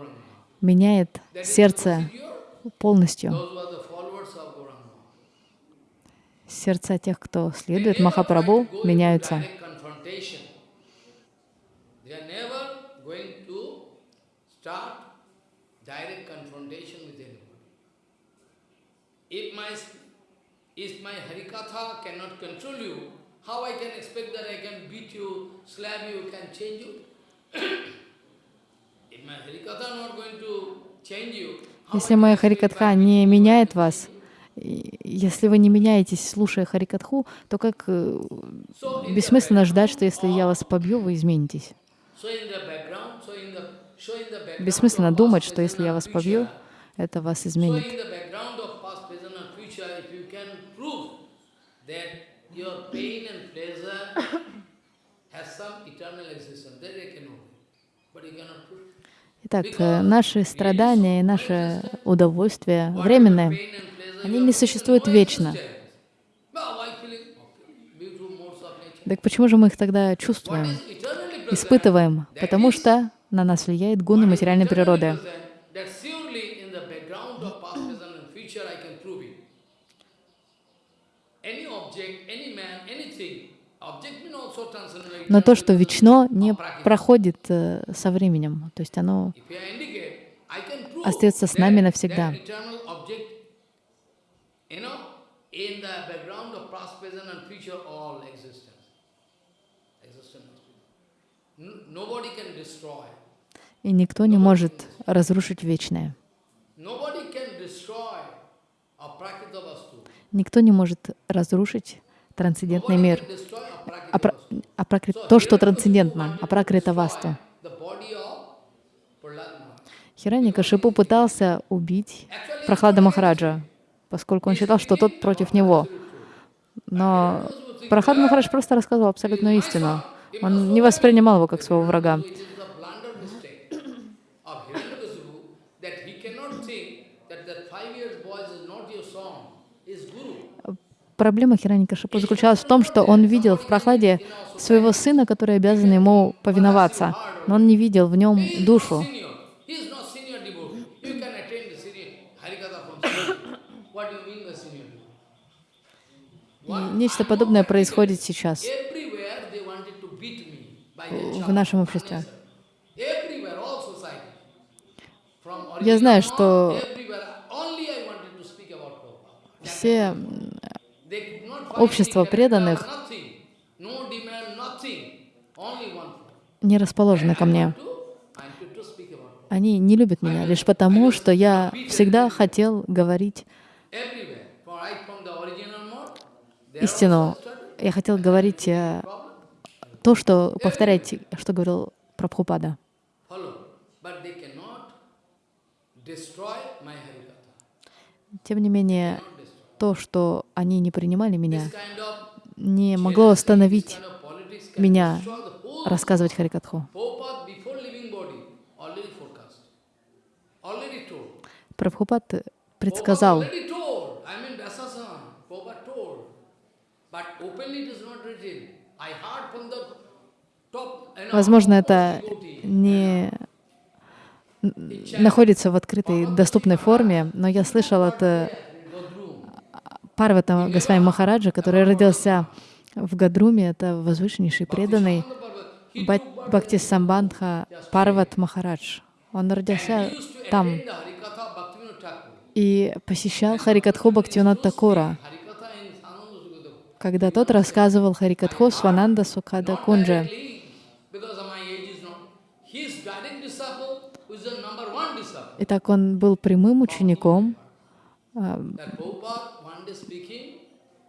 меняет сердце полностью. Сердца тех, кто следует Махапрабху, меняются. If my if my Harikatha cannot control you, how I can expect that I can beat you, slap you, can change you? if my Harikatha not going to change you, Если моя Харикатха не меняет вас, если вы не меняетесь, слушая Харикатху, то как э, бессмысленно ждать, что если я вас побью, вы изменитесь. Бессмысленно думать, что если я вас побью, это вас изменит. in the background of past, present and future, if you can prove that your pain and pleasure has some eternal existence, then they can know. But you cannot prove. <coughs> Итак, э, наши страдания и наше удовольствие pleasure, они не существуют вечно. Так почему же мы их тогда чувствуем, испытываем? Потому что на нас влияет гуны материальной природы. That surely in the background of past, present and future I can prove it. Any object, any man, anything, object means also transcendental. Но то, что вечно, не проходит э, со временем. То есть оно остается с нами навсегда. и никто не может разрушить вечное. Никто не может разрушить трансцендентный мир. апракри- So То, что трансцендентно, апракрита васту. The body of Prahlad Maharaj. Хираника Шипу пытался убить Прохлада Махараджа, поскольку он считал, что тот против него. Но Прохлад Махарадж просто рассказывал абсолютную истину. Он не воспринимал его как своего врага. It is a blunder mistake of Hiranyakasipu that he cannot think that that five years boy is not your son, is Guru. Проблема Хираника Шипу заключалась в том, что он видел в Прохладе своего сына, который обязан ему повиноваться, но он не видел в нем душу. И нечто подобное происходит сейчас в нашем обществе. Я знаю, что все общество преданных не расположены ко мне. Они не любят меня лишь потому, что я всегда хотел говорить истину. Я хотел говорить э, то, что повторять, что говорил Прабхупада. Тем не менее. То, что они не принимали меня, не могло остановить меня рассказывать Харикатху. Прабхупад предсказал, возможно, это не находится в открытой, доступной форме, но я слышал от э, Парвата Госвами Махараджа, который родился в Гадруме, это возвышеннейший преданный Бхакти Самбандха Парват Махарадж. Он родился там и посещал Харикатху Бхактивинод Такура, когда тот рассказывал Харикатху Свананда Сукада Not Кунджа. Итак, он был прямым учеником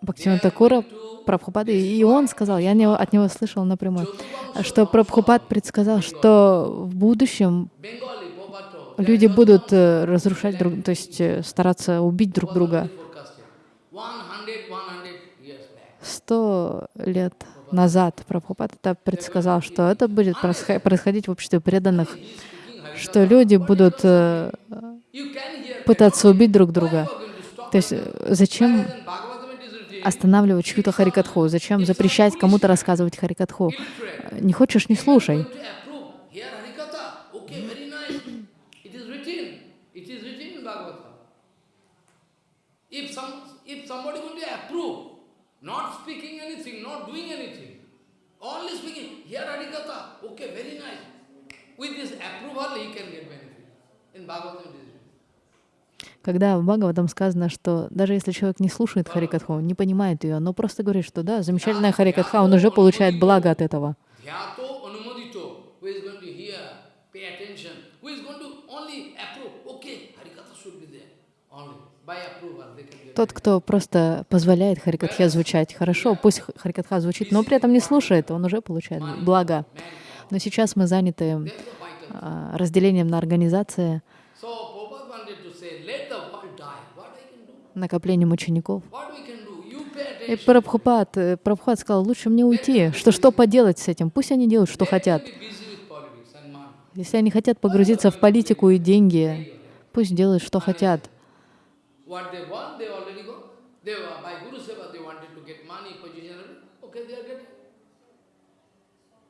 Бхактивинод Такура, Прабхупады, и он сказал, я от него слышал напрямую, что Прабхупад предсказал, что в будущем люди будут э, разрушать друг, то есть э, стараться убить друг друга. forecasted. 100, years back. Сто лет назад Прабхупад это предсказал, что это будет происходить в обществе преданных, что люди будут э, пытаться убить друг друга. То есть э, зачем останавливать чью-то харикатху? Зачем запрещать кому-то рассказывать харикатху? Не хочешь, не слушай. With this approval he can get benefit. In Bhagavatam. Когда в Бхагаватам сказано, что даже если человек не слушает харикатху, не понимает ее, но просто говорит, что да, замечательная харикатха, он уже получает благо от этого. Тот, кто просто позволяет харикатхе звучать, хорошо, пусть харикатха звучит, но при этом не слушает, он уже получает благо. Но сейчас мы заняты а, разделением на организации, So Prabhupada wanted to say, let the world die. What I can do? Накоплением учеников. И. Прабхупад, э, Прабхупад сказал, лучше мне уйти, что что поделать с этим, пусть они делают, что хотят. Если они хотят погрузиться в политику и деньги, пусть делают, что хотят.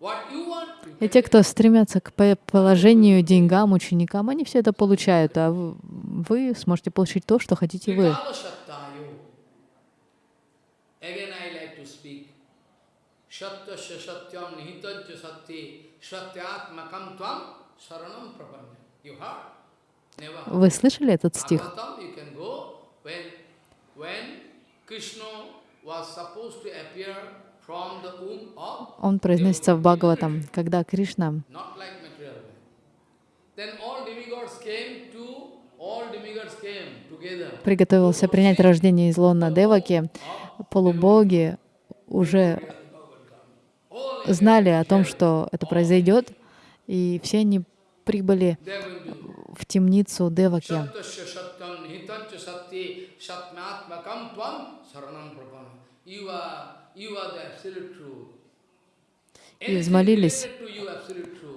What you И те, кто стремятся к по- положению, деньгам, ученикам, они все это получают, а вы сможете получить то, что хотите вы. Вы слышали этот стих? When Krishna was supposed to appear Он произносится в Бхагаватам, когда Кришна приготовился принять рождение из лона Деваки, полубоги уже знали о том, что это произойдет, и все они прибыли в темницу Деваки. You are, И взмолились.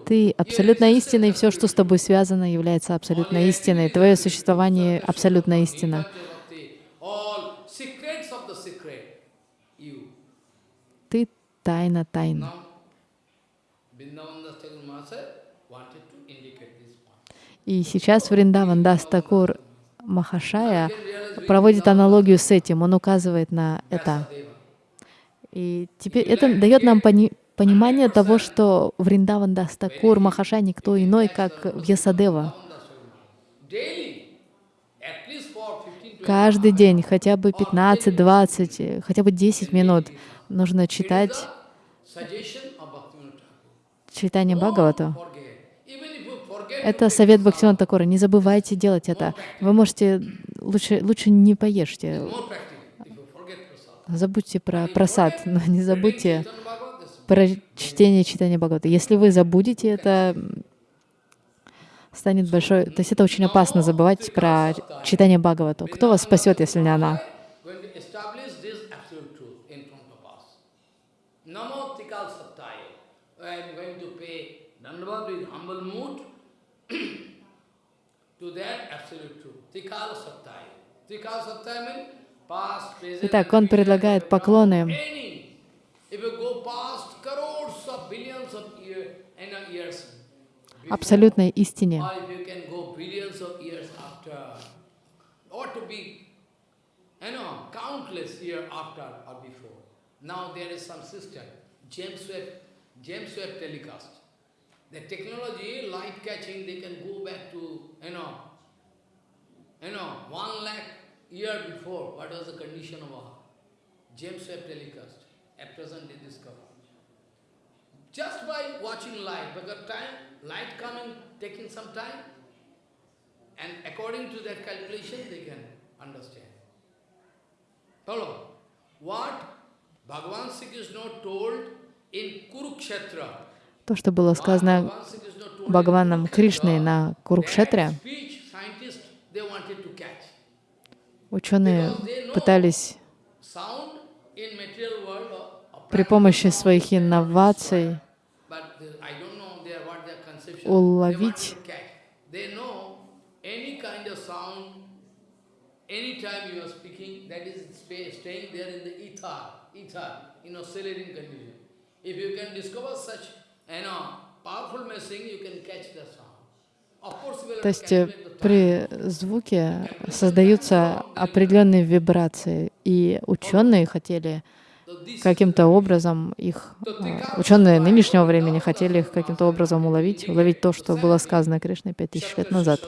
Ты абсолютная истина, и все, что с тобой связано, является абсолютной истиной. Твое существование — абсолютная истина. Ты — тайна тайн. Now, Vrindavan Das Thakur Mahasaya wanted to indicate this point. И сейчас Вриндаван Дас Такур Махашая проводит аналогию с этим. Он указывает на это. И теперь это дает нам пони- понимание того, что Вриндаван Дас Такур Махашай никто иной, как Вьясадева. Daily, at least for 15 to Каждый день, хотя бы 15, 20, э, хотя бы 10 минут нужно читать читание forget, Это совет Бхактивинода Такура. Не забывайте делать это. Вы можете лучше, лучше не поешьте. Забудьте про просад, но не забудьте про чтение читания Бхагавата. Если вы забудете это, станет большой... То есть это очень опасно забывать про читание Бхагавата. Кто вас спасет, если не она? to this absolute truth means Итак, он предлагает поклоны абсолютной истине. lakh year before, what was the condition of our James Webb telecast, at present they discover. Just by watching light, because time, light coming, taking some time, and according to that calculation, they can understand. Follow? What Bhagavan Sri Krishna told in Kurukshetra, То, что было сказано Бхагаваном Кришной на Курукшетре, speech scientists, they wanted to catch. Ученые пытались при помощи своих инноваций уловить They, want to catch. they know any kind of sound, anytime you are speaking, that is spa- staying there in the ether, ether, in oscillating condition. If you can discover such, you know, powerful messaging, you can catch the sound. Of course, you will То есть э, при звуке создаются определенные вибрации, и ученые хотели каким-то образом их, э, ученые нынешнего времени хотели их каким-то образом уловить, уловить то, что было сказано Кришной пять тысяч лет назад.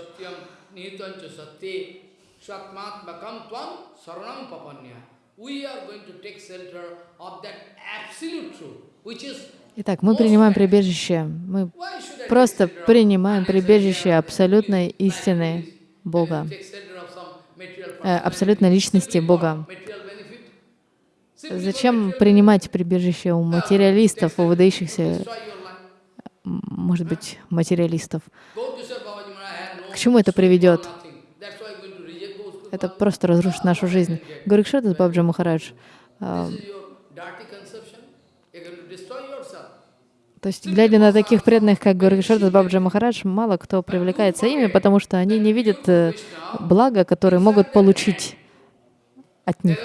We are going to take shelter of that absolute truth, which is Итак, мы принимаем прибежище, мы просто принимаем прибежище абсолютной истины Бога, э, абсолютной личности Бога. Зачем принимать прибежище у материалистов, у выдающихся, может быть, материалистов? К чему это приведет? Это просто разрушит нашу жизнь. Горикшатас Бабджа Махарадж, а, This is your dirty conception. You're going to destroy yourself. То есть, глядя на таких преданных, как Горикшатас Бабджа Махарадж, мало кто привлекается ими, потому что они не видят э, блага, которые могут получить от них.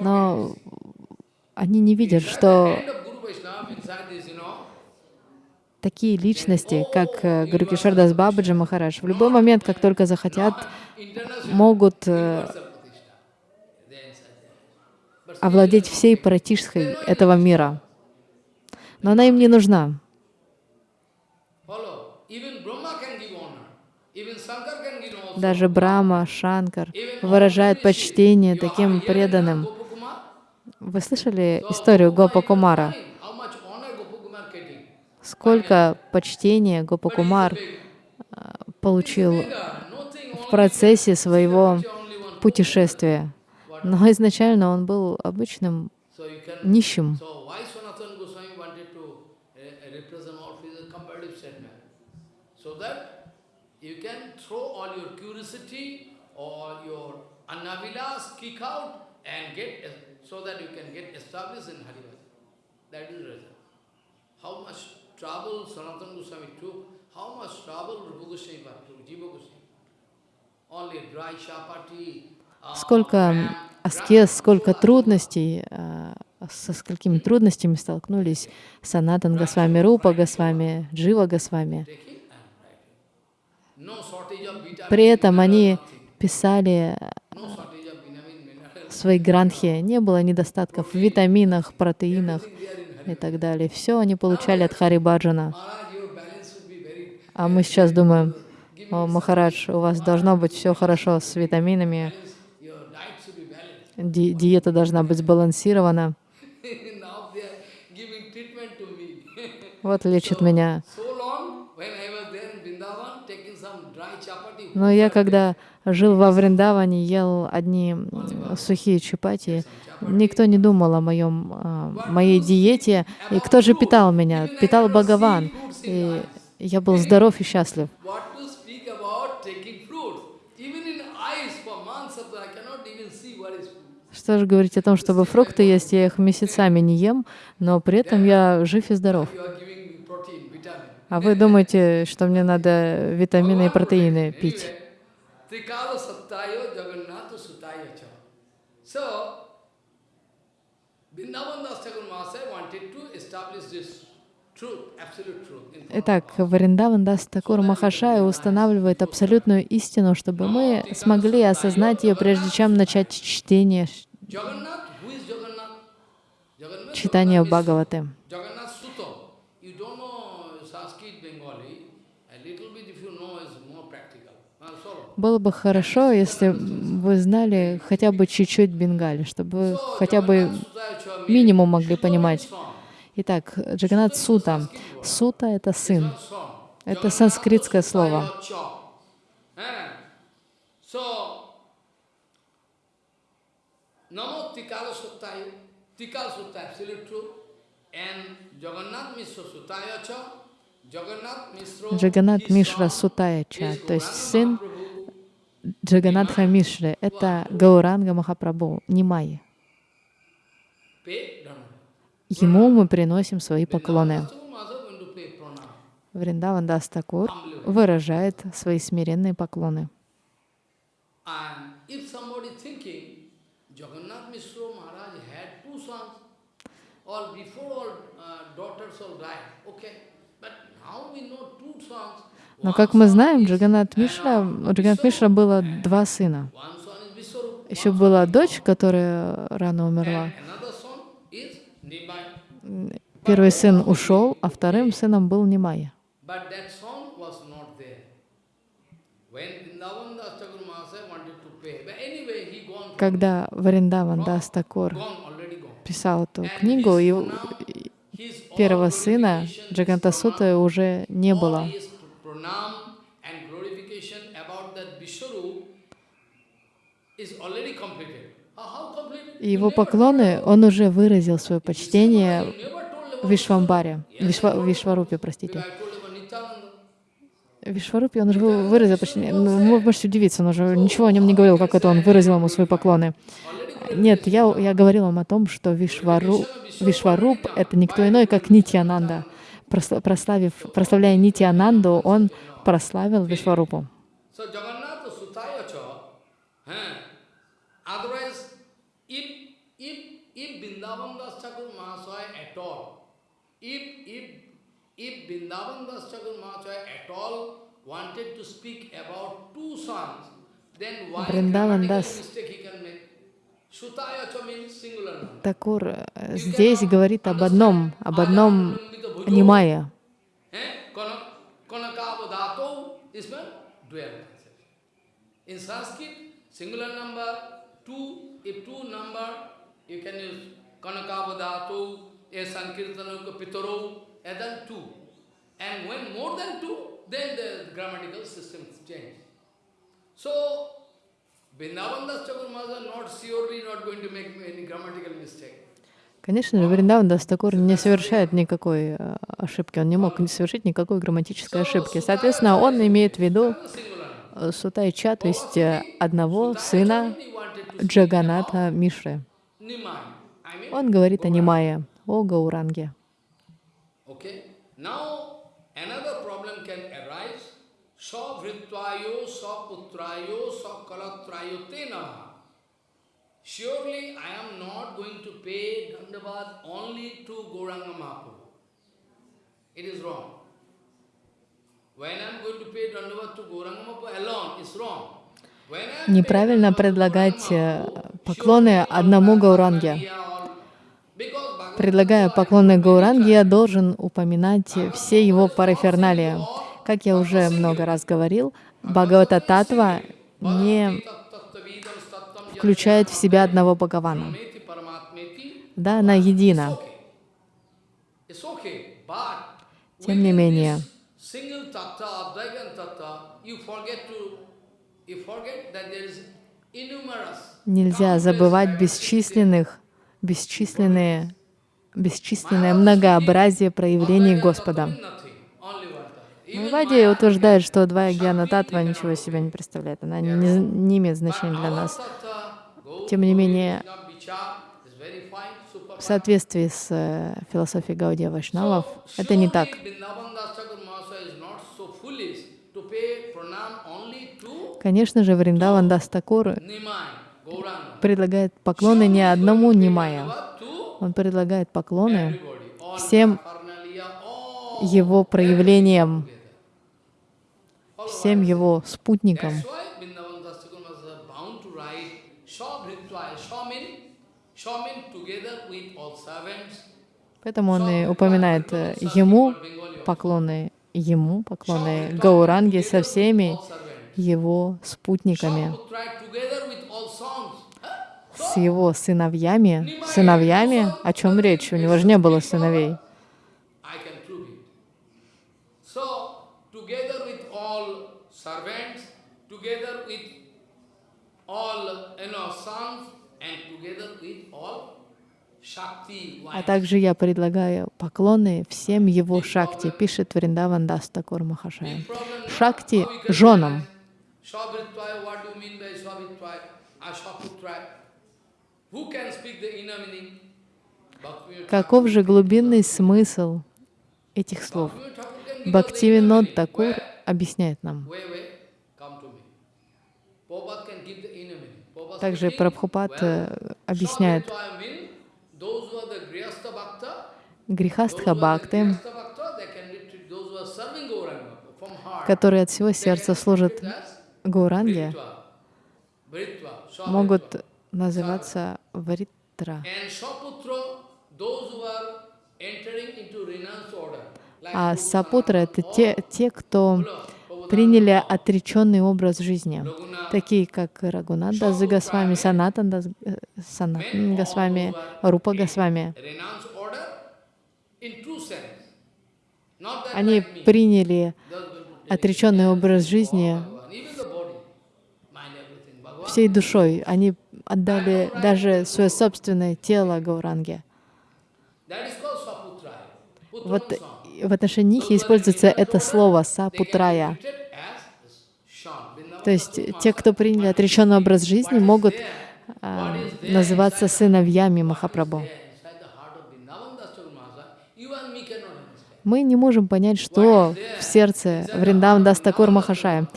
Но они не видят, что end of Guru Vaishnava, inside this, you know, такие личности, как э, Гурукишардас Бабаджи Махарадж, в любой момент, как только захотят, могут э, овладеть всей паратишской этого мира. Но она им не нужна. Даже Брама, Шанкар выражают почтение таким преданным. Вы слышали историю Гопа Кумара? find How much honor Gopakumar getting? Сколько почтения Гопа But he's a Кумар big- а, получил в процессе своего путешествия. Но изначально он был обычным нищим. So uh, that you can get uh, established in Harivat. That is the reason. How much trouble Sanatana Goswami took, how much trouble Rupa Goswami took, Jiva Goswami. Only dry chapati. uh, Сколько аскез, сколько трудностей, а, со сколькими трудностями столкнулись Санатан Госвами, Рупа Госвами, Джива Госвами. При этом они писали своей гранхе, не было недостатков в витаминах, протеинах И так далее. Все они получали от Хари Баджана. А мы сейчас думаем, о, Махарадж, у вас должно быть все хорошо с витаминами, ди- диета должна быть сбалансирована. Вот лечит меня. Но я когда жил во Вриндаване, ел одни сухие чапати, никто не думал о моем, а, моей диете. И кто же питал меня? Питал Бхагаван. И я был здоров и счастлив. Что же говорить о том, чтобы фрукты есть, я их месяцами не ем, но при этом я жив и здоров. А вы думаете, что мне надо витамины и протеины пить? Trikala Sattaya Jagannatha Sutaya Cha. So, Итак. Вриндаван Дас Такур Махашая устанавливает абсолютную истину, чтобы мы смогли осознать ее, прежде чем начать чтение, читание Бхагаваты. Jagannath Sutta. You don't know Sanskrit Bengali, a little bit if you know is more practical. Well, so, Было бы хорошо, если вы знали хотя бы чуть-чуть бенгали, чтобы хотя бы минимум могли понимать. Итак, Джаганат Сута. Сута — это сын. Это санскритское слово. Джаганат Мишра Сутаяча, то есть сын. Джаганатха Мишры, это Гауранга Махапрабху. Pay dana. Ему мы приносим свои поклоны. Вриндаван Дастакур выражает свои смиренные поклоны. Or before all uh, daughters all died, okay, but now we know two sons. Но, как мы знаем, Джаганат Мишра, uh, у Джаганат Мишра было два сына. Еще была дочь, которая рано умерла. Первый сын ушел, а вторым сыном был from- Когда gone already gone. писал эту книгу, и первого сына pranam, уже не было. Pranam and glorification about that Vishwarup is already completed. Его поклоны, он уже выразил свое почтение Вишвамбаре, Вишва, Вишварупе, простите. Вишварупе он уже вы- выразил почтение. Ну, вы можете удивиться, он уже ничего о нем не говорил, как это он выразил ему свои поклоны. Нет, я, я говорил вам о том, что Вишвару, Вишваруп — это никто иной, как Нитьянанда. Просла- Прославив, прославляя Нитьянанду, он прославил Вишварупу. Eh, number. Такур э, здесь говорит об одном, об одном and Yamaya. Then the grammatical system changes. So, Vrindavan Das Chakur Maharaj not surely not going to make any grammatical mistake. Конечно же, Вриндаван Дастакур не совершает никакой э, ошибки, он не мог совершить никакой грамматической ошибки. Соответственно, он имеет в виду э, Сутайча, то есть э, одного сына Джаганата Мишры. Он говорит о Нимае, о Гауранге. Savritvayo, saputrayo, sakalatrayo te namaha. Surely I am not going to pay Dandavad only to Gauranga Mahaprabhu. It is wrong. When I am going to pay Dandavad to Gauranga Mahaprabhu alone, it's wrong. When I am Неправильно предлагать э, поклоны одному Гауранге. Предлагая поклоны Гауранге, я должен упоминать все его параферналии. Как я уже много раз говорил, Бхагавата Татва не включает в себя одного Бхагавана. Да, она едина. Тем не менее, нельзя забывать бесчисленных, бесчисленные, бесчисленное многообразие проявлений Господа. Майвади утверждает, что двоя Гьяна Татва ничего из себя не представляет. Она не, не имеет значения для нас. Тем не менее, в соответствии с э, философией Гаудия Вайшнавов, это не так. Конечно же, Вриндаван Дастакур предлагает поклоны не одному Нимая. Он предлагает поклоны всем его проявлениям, всем его спутникам. Поэтому он и упоминает э, ему поклоны, ему поклоны Гауранги со всеми его спутниками, с его сыновьями. Сыновьями? О чем речь? У него же не было сыновей. Together with all, you know, sons, А также я предлагаю поклоны всем его шакти, пишет Вриндаван Дастакур Махашая. Шакти женам. Каков же глубинный смысл этих слов? Бхактивинод. Такур объясняет нам. Также Прабхупад э, объясняет грехастха бхакты, которые от всего сердца служат Гауранге, могут называться варитра. А сапутра — это те, те, кто приняли отреченный образ жизни, такие как Рагунада Госвами, Санатан Санатан Госвами, Рупа Госвами. Они приняли отреченный образ жизни всей душой. Они отдали даже свое собственное тело Гауранге. Вот в отношении них используется это слово «сапутрая». То есть те, кто приняли отреченный образ жизни, могут а, называться сыновьями Махапрабху. Мы не можем понять, что в сердце Вриндаван Дастакур Махашая,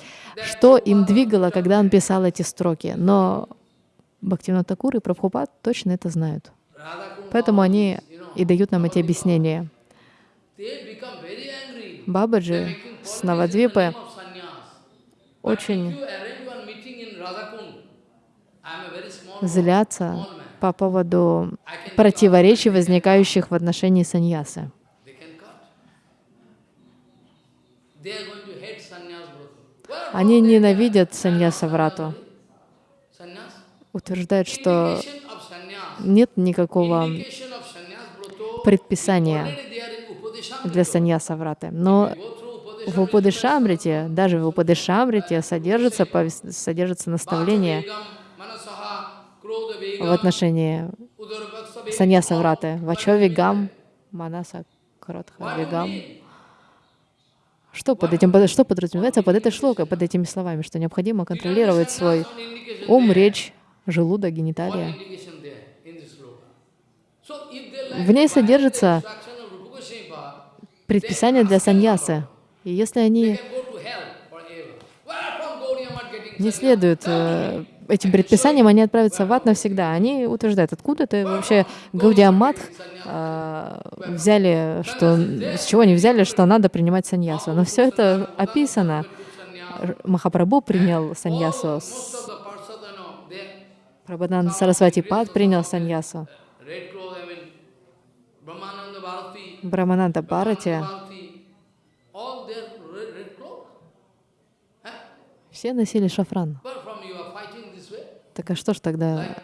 что им двигало, когда он писал эти строки. Но Бхактивинод Такур и Прабхупад точно это знают. Поэтому они и дают нам эти объяснения. they become very angry. Бабаджи с sannyas. очень злятся по поводу противоречий, возникающих в отношении саньясы. Они ненавидят can. саньяса врату, Sannyas. утверждают, что нет никакого предписания для саньяса враты. Но в Упадышамрите, даже в Упадышамрите содержится, содержится наставление в отношении саньяса враты. Вачо манаса кротха mean? Что под этим, что подразумевается под этой шлокой, под этими словами, что необходимо контролировать свой ум, речь, желудок, гениталия. indication there in предписание для саньясы. И если они не следуют э, этим предписаниям, они отправятся в ад навсегда. Они утверждают, откуда это вообще Гаудиамат взяли, что, с чего они взяли, что надо принимать саньясу. Но все это описано. Махапрабху принял саньясу, Прабхананда Сарасвати Пад принял саньясу, Брамананда Бхарати, все носили шафран. Так а что ж тогда,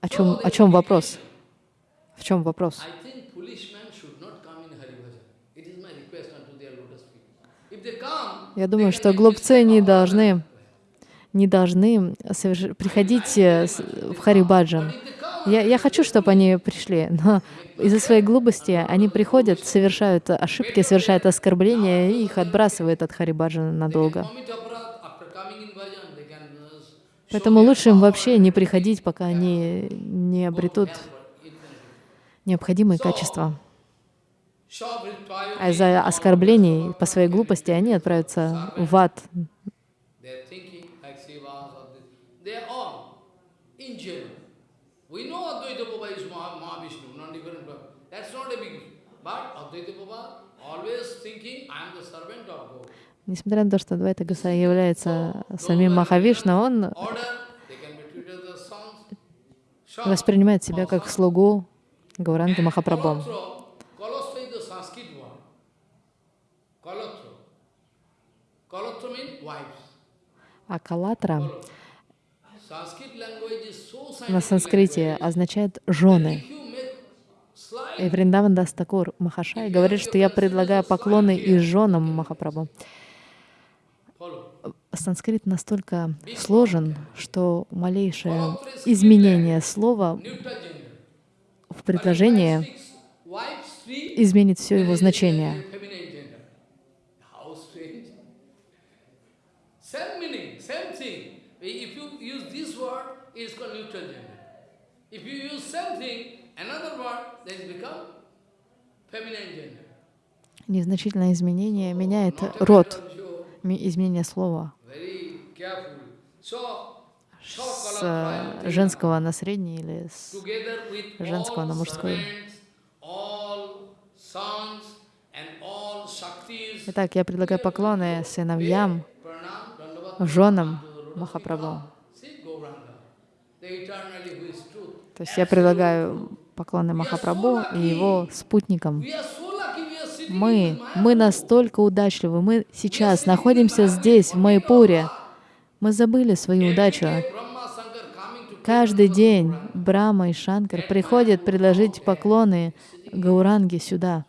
о чем, о чем вопрос? В чем вопрос? Я думаю, что глупцы не должны, не должны приходить э, в Харибаджан. Я, я хочу, чтобы они пришли, но из-за своей глупости они приходят, совершают ошибки, совершают оскорбления и их отбрасывают от Харибаджана надолго. Поэтому лучше им вообще не приходить, пока они не обретут необходимые качества. А из-за оскорблений по своей глупости они отправятся в ад. They're thinking like Sivas or this. They're all in general. We know Advaita Baba is Maha, Mahavishnu, not different. but That's not a big issue. But Advaita Baba always thinking, I am the servant of God. Несмотря на то, что Двайта Гусай является самим Махавишну, он воспринимает себя как слугу Гауранги wives. А Калатра на санскрите означает «жены». И Вриндаван Дастакур Махашай говорит, что я предлагаю поклоны и женам Махапрабху. Санскрит настолько сложен, что малейшее изменение слова в предложении изменит все его значение. Незначительное изменение меняет род, изменение слова с э, женского на средний или с... женского на мужской. Итак, я предлагаю поклоны сыновьям, женам Махапрабху. То есть я предлагаю поклоны Махапрабху и его спутникам. Мы, мы настолько удачливы, мы сейчас находимся здесь, в Майпуре. Мы забыли свою удачу. Каждый день Брахма и Шанкар приходят предложить поклоны Гауранге сюда,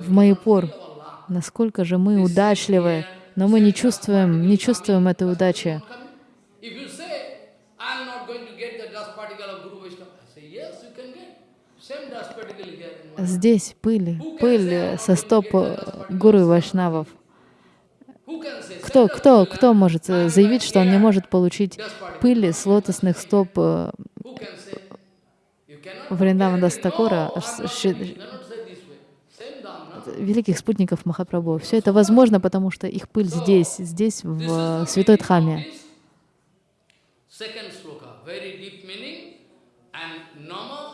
в Майпур. Насколько же мы удачливы, но мы не чувствуем, не чувствуем этой удачи. If you say, I'm not going to get the dust particle of Guru Vaishnava, I say, yes, you can get. Same dust particle here in Maya. Здесь пыль, пыль со стоп э, гуру и вайшнавов. Кто, кто, кто может э, заявить, что он не может получить пыли с лотосных стоп э, Вриндавана. Дастакура, великих спутников Махапрабху. Все это возможно, потому что их пыль здесь, здесь, в Святой Дхаме. Second sloka, very deep meaning. And Nama,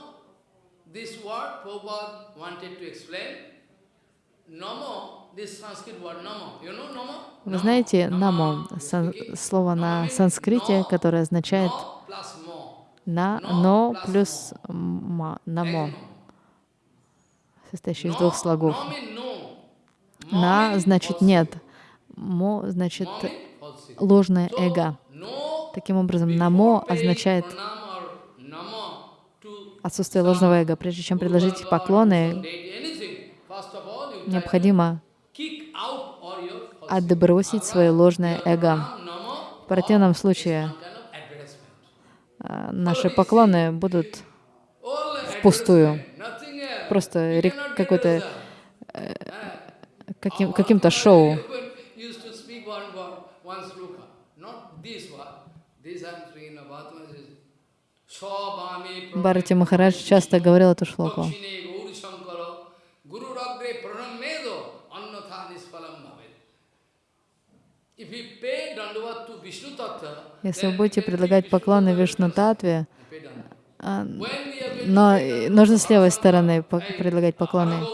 this word Prabhupada wanted to explain. Nama, this Sanskrit word Nama. You know Nama? Вы знаете, намо, сан- слово на санскрите, которое означает на, но плюс ма, намо, состоящий из двух слогов. На значит нет, мо значит ложное эго. Таким образом, намо означает pranam or nama to отсутствие ложного эго. Прежде чем предложить поклоны, необходимо отбросить свое ложное эго. В противном случае э, наши поклоны будут впустую. Просто какой-то result. каким, каким-то шоу. used to speak one word, one sloka, not this one. This I'm speaking about. Бхарати Махарадж часто говорил эту шлоку. Если вы будете предлагать поклоны Вишну Татве, а, но э, нужно с левой стороны предлагать поклоны.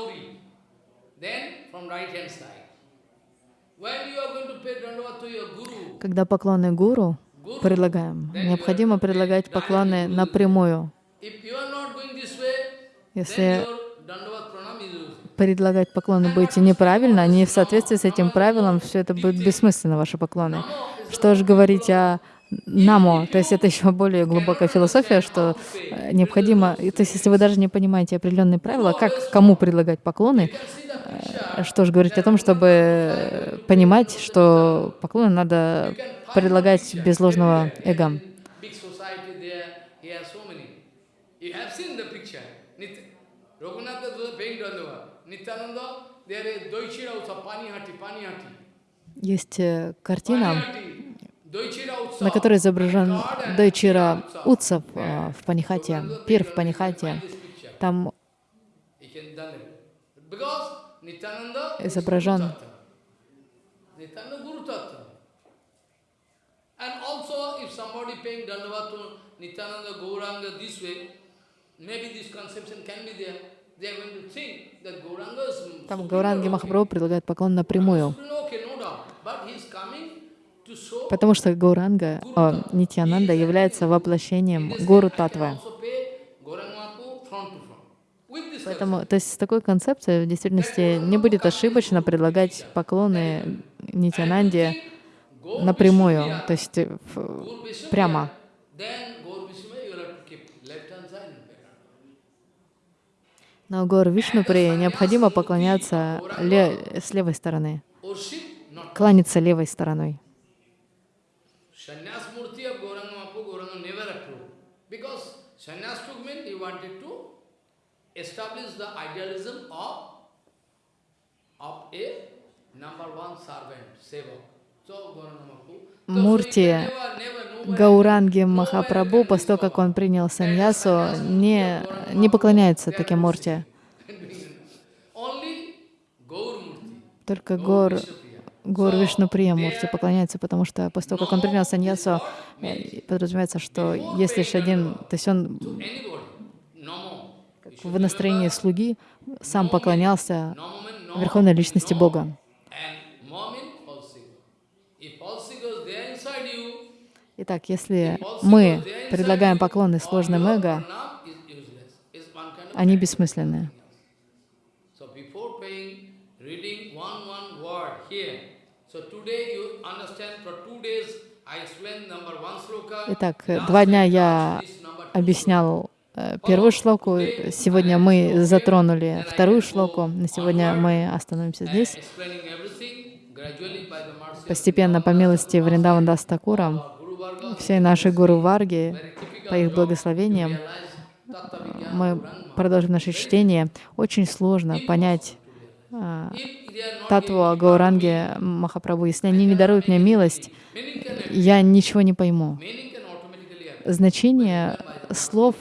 Когда поклоны Гуру предлагаем, необходимо предлагать поклоны напрямую. Если предлагать поклоны будете неправильно, не в соответствии с этим правилом, все это будет бессмысленно, ваши поклоны. Что же говорить о намо, то есть это еще более глубокая философия, что э, необходимо, то есть если вы даже не понимаете определенные правила, как кому предлагать поклоны, э, что же говорить о том, чтобы понимать, что поклоны надо предлагать без ложного эго. Есть э, картина, на которой изображен Дойчира. Утсов э, в Панихате, пир в Панихате. Там Изображен. Guru Tattva. Nityananda Guru Tattva. And also, if somebody paying Dandava to Nityananda Gauranga this way, maybe this conception can be there. Там Гауранги. Махапрабху предлагает поклон напрямую, потому что Гауранга, о, Нитьянанда является воплощением Гуру Татвы. Поэтому, то есть с такой концепцией в действительности не будет ошибочно предлагать поклоны Нитьянанде напрямую, то есть э, прямо. then Gaur Vishnu, you will have to keep left hand side and pay. На Гор Вишнупри необходимо поклоняться ле- с левой стороны, кланяться левой стороной. Of a number one servant, Sevak. Мурти Гауранги Махапрабху, после того, как он принял саньясу, не, не поклоняется таким Мурти. Только Гор, Гор Вишнуприя Мурти поклоняется, потому что после того, как он принял саньясу, подразумевается, что есть лишь один, то есть он в настроении слуги сам поклонялся. Верховной Личности. Бога. And mo means false ego. If false ego is there inside you, Итак, если мы предлагаем поклоны сложным эго, они бессмысленны. Итак, два дня я объяснял э, первую шлоку, сегодня мы затронули вторую шлоку, на сегодня мы остановимся здесь. Постепенно, по милости Вриндаван Дастакура, все наши гуру Варги, по их благословениям, мы продолжим наше чтение. Очень сложно понять а, татву giving Гауранги Махапрабху. Если они не даруют мне милость, я ничего не пойму. Значение слов,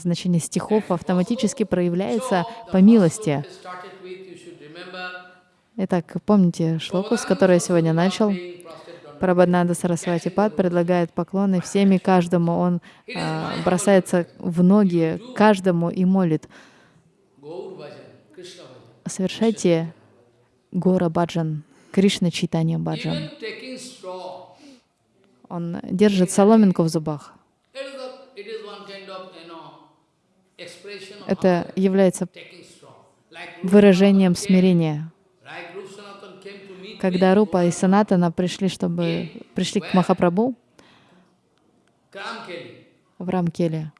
значение стихов автоматически проявляется по милости. Итак, помните шлоку, с которой я сегодня начал? Прабхаднанда Сарасвати Пад предлагает поклоны всем и каждому. Он а, бросается в ноги каждому и молит. Совершайте Гора Баджан, Кришна Читания Баджан. Он держит соломинку в зубах. Это является выражением смирения. Like Rupa Sanatana came to meet Когда Рупа и Санатана пришли, чтобы пришли к Махапрабху Kramkeli. в Рамкеле.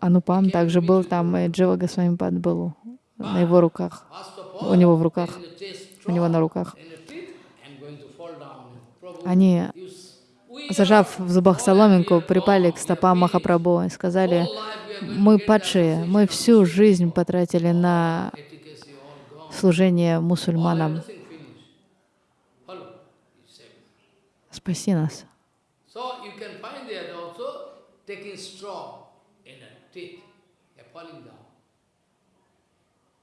Анупам также был там, и Джива Госвами Пад был на его руках, у него в руках, у него на руках. Они, you s- we are зажав в зубах соломинку, припали к стопам. Махапрабху и сказали, мы падшие, мы всю жизнь потратили на служение мусульманам. Спаси нас.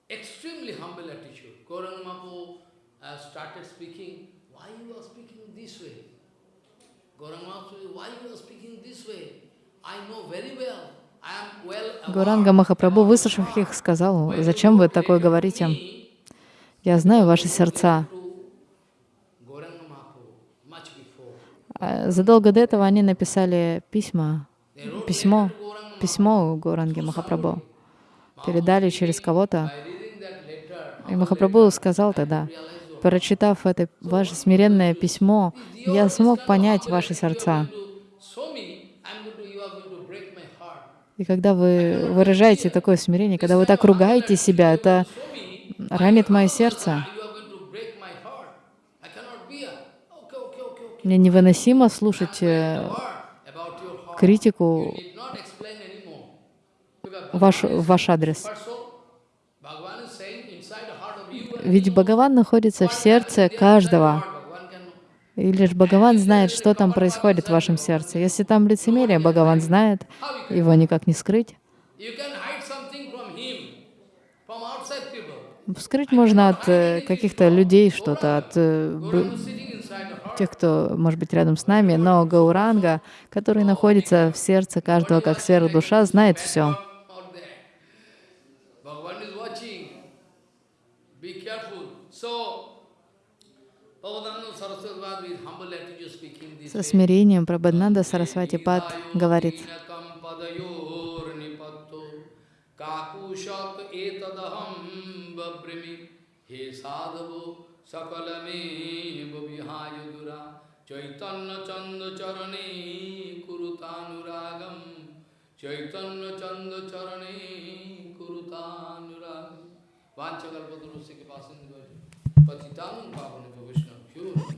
Extremely humble attitude. Gauranga Mahaprabhu uh, started speaking, why you are speaking this way? Гуранга Махапрабху, выслушав их, сказал, зачем вы такое говорите? Я знаю ваши сердца. А Задолго до этого они написали письма, письмо, письмо Гуранге Махапрабху. Передали через кого-то. И Махапрабху сказал тогда, прочитав это ваше смиренное письмо, я смог понять ваши сердца. И когда вы выражаете такое смирение, когда вы так ругаете себя, это ранит мое сердце. Мне невыносимо слушать э, критику ваш, ваш адрес. But so, Bhagavan is saying inside the heart of you, and Ведь Бхагаван находится в сердце каждого. И лишь Бхагаван знает, что там происходит в вашем сердце. Если там лицемерие, Бхагаван знает, его никак не скрыть. Скрыть можно от э, каких-то людей что-то, от э, тех, кто, может быть, рядом с нами, но Гауранга, который находится в сердце каждого как сверхдуша, знает все. Out there. Bhagavan is watching. Be careful. So, Bhagavan Saraswati was with humble attitude speaking this Со смирением Прабхаднанда Сарасвати Пад говорит, chaitanya chanda charane kurutanuragam वांछगल्प गुरु से के पास इंद्र पतितानं पावन गोविष्णु क्यों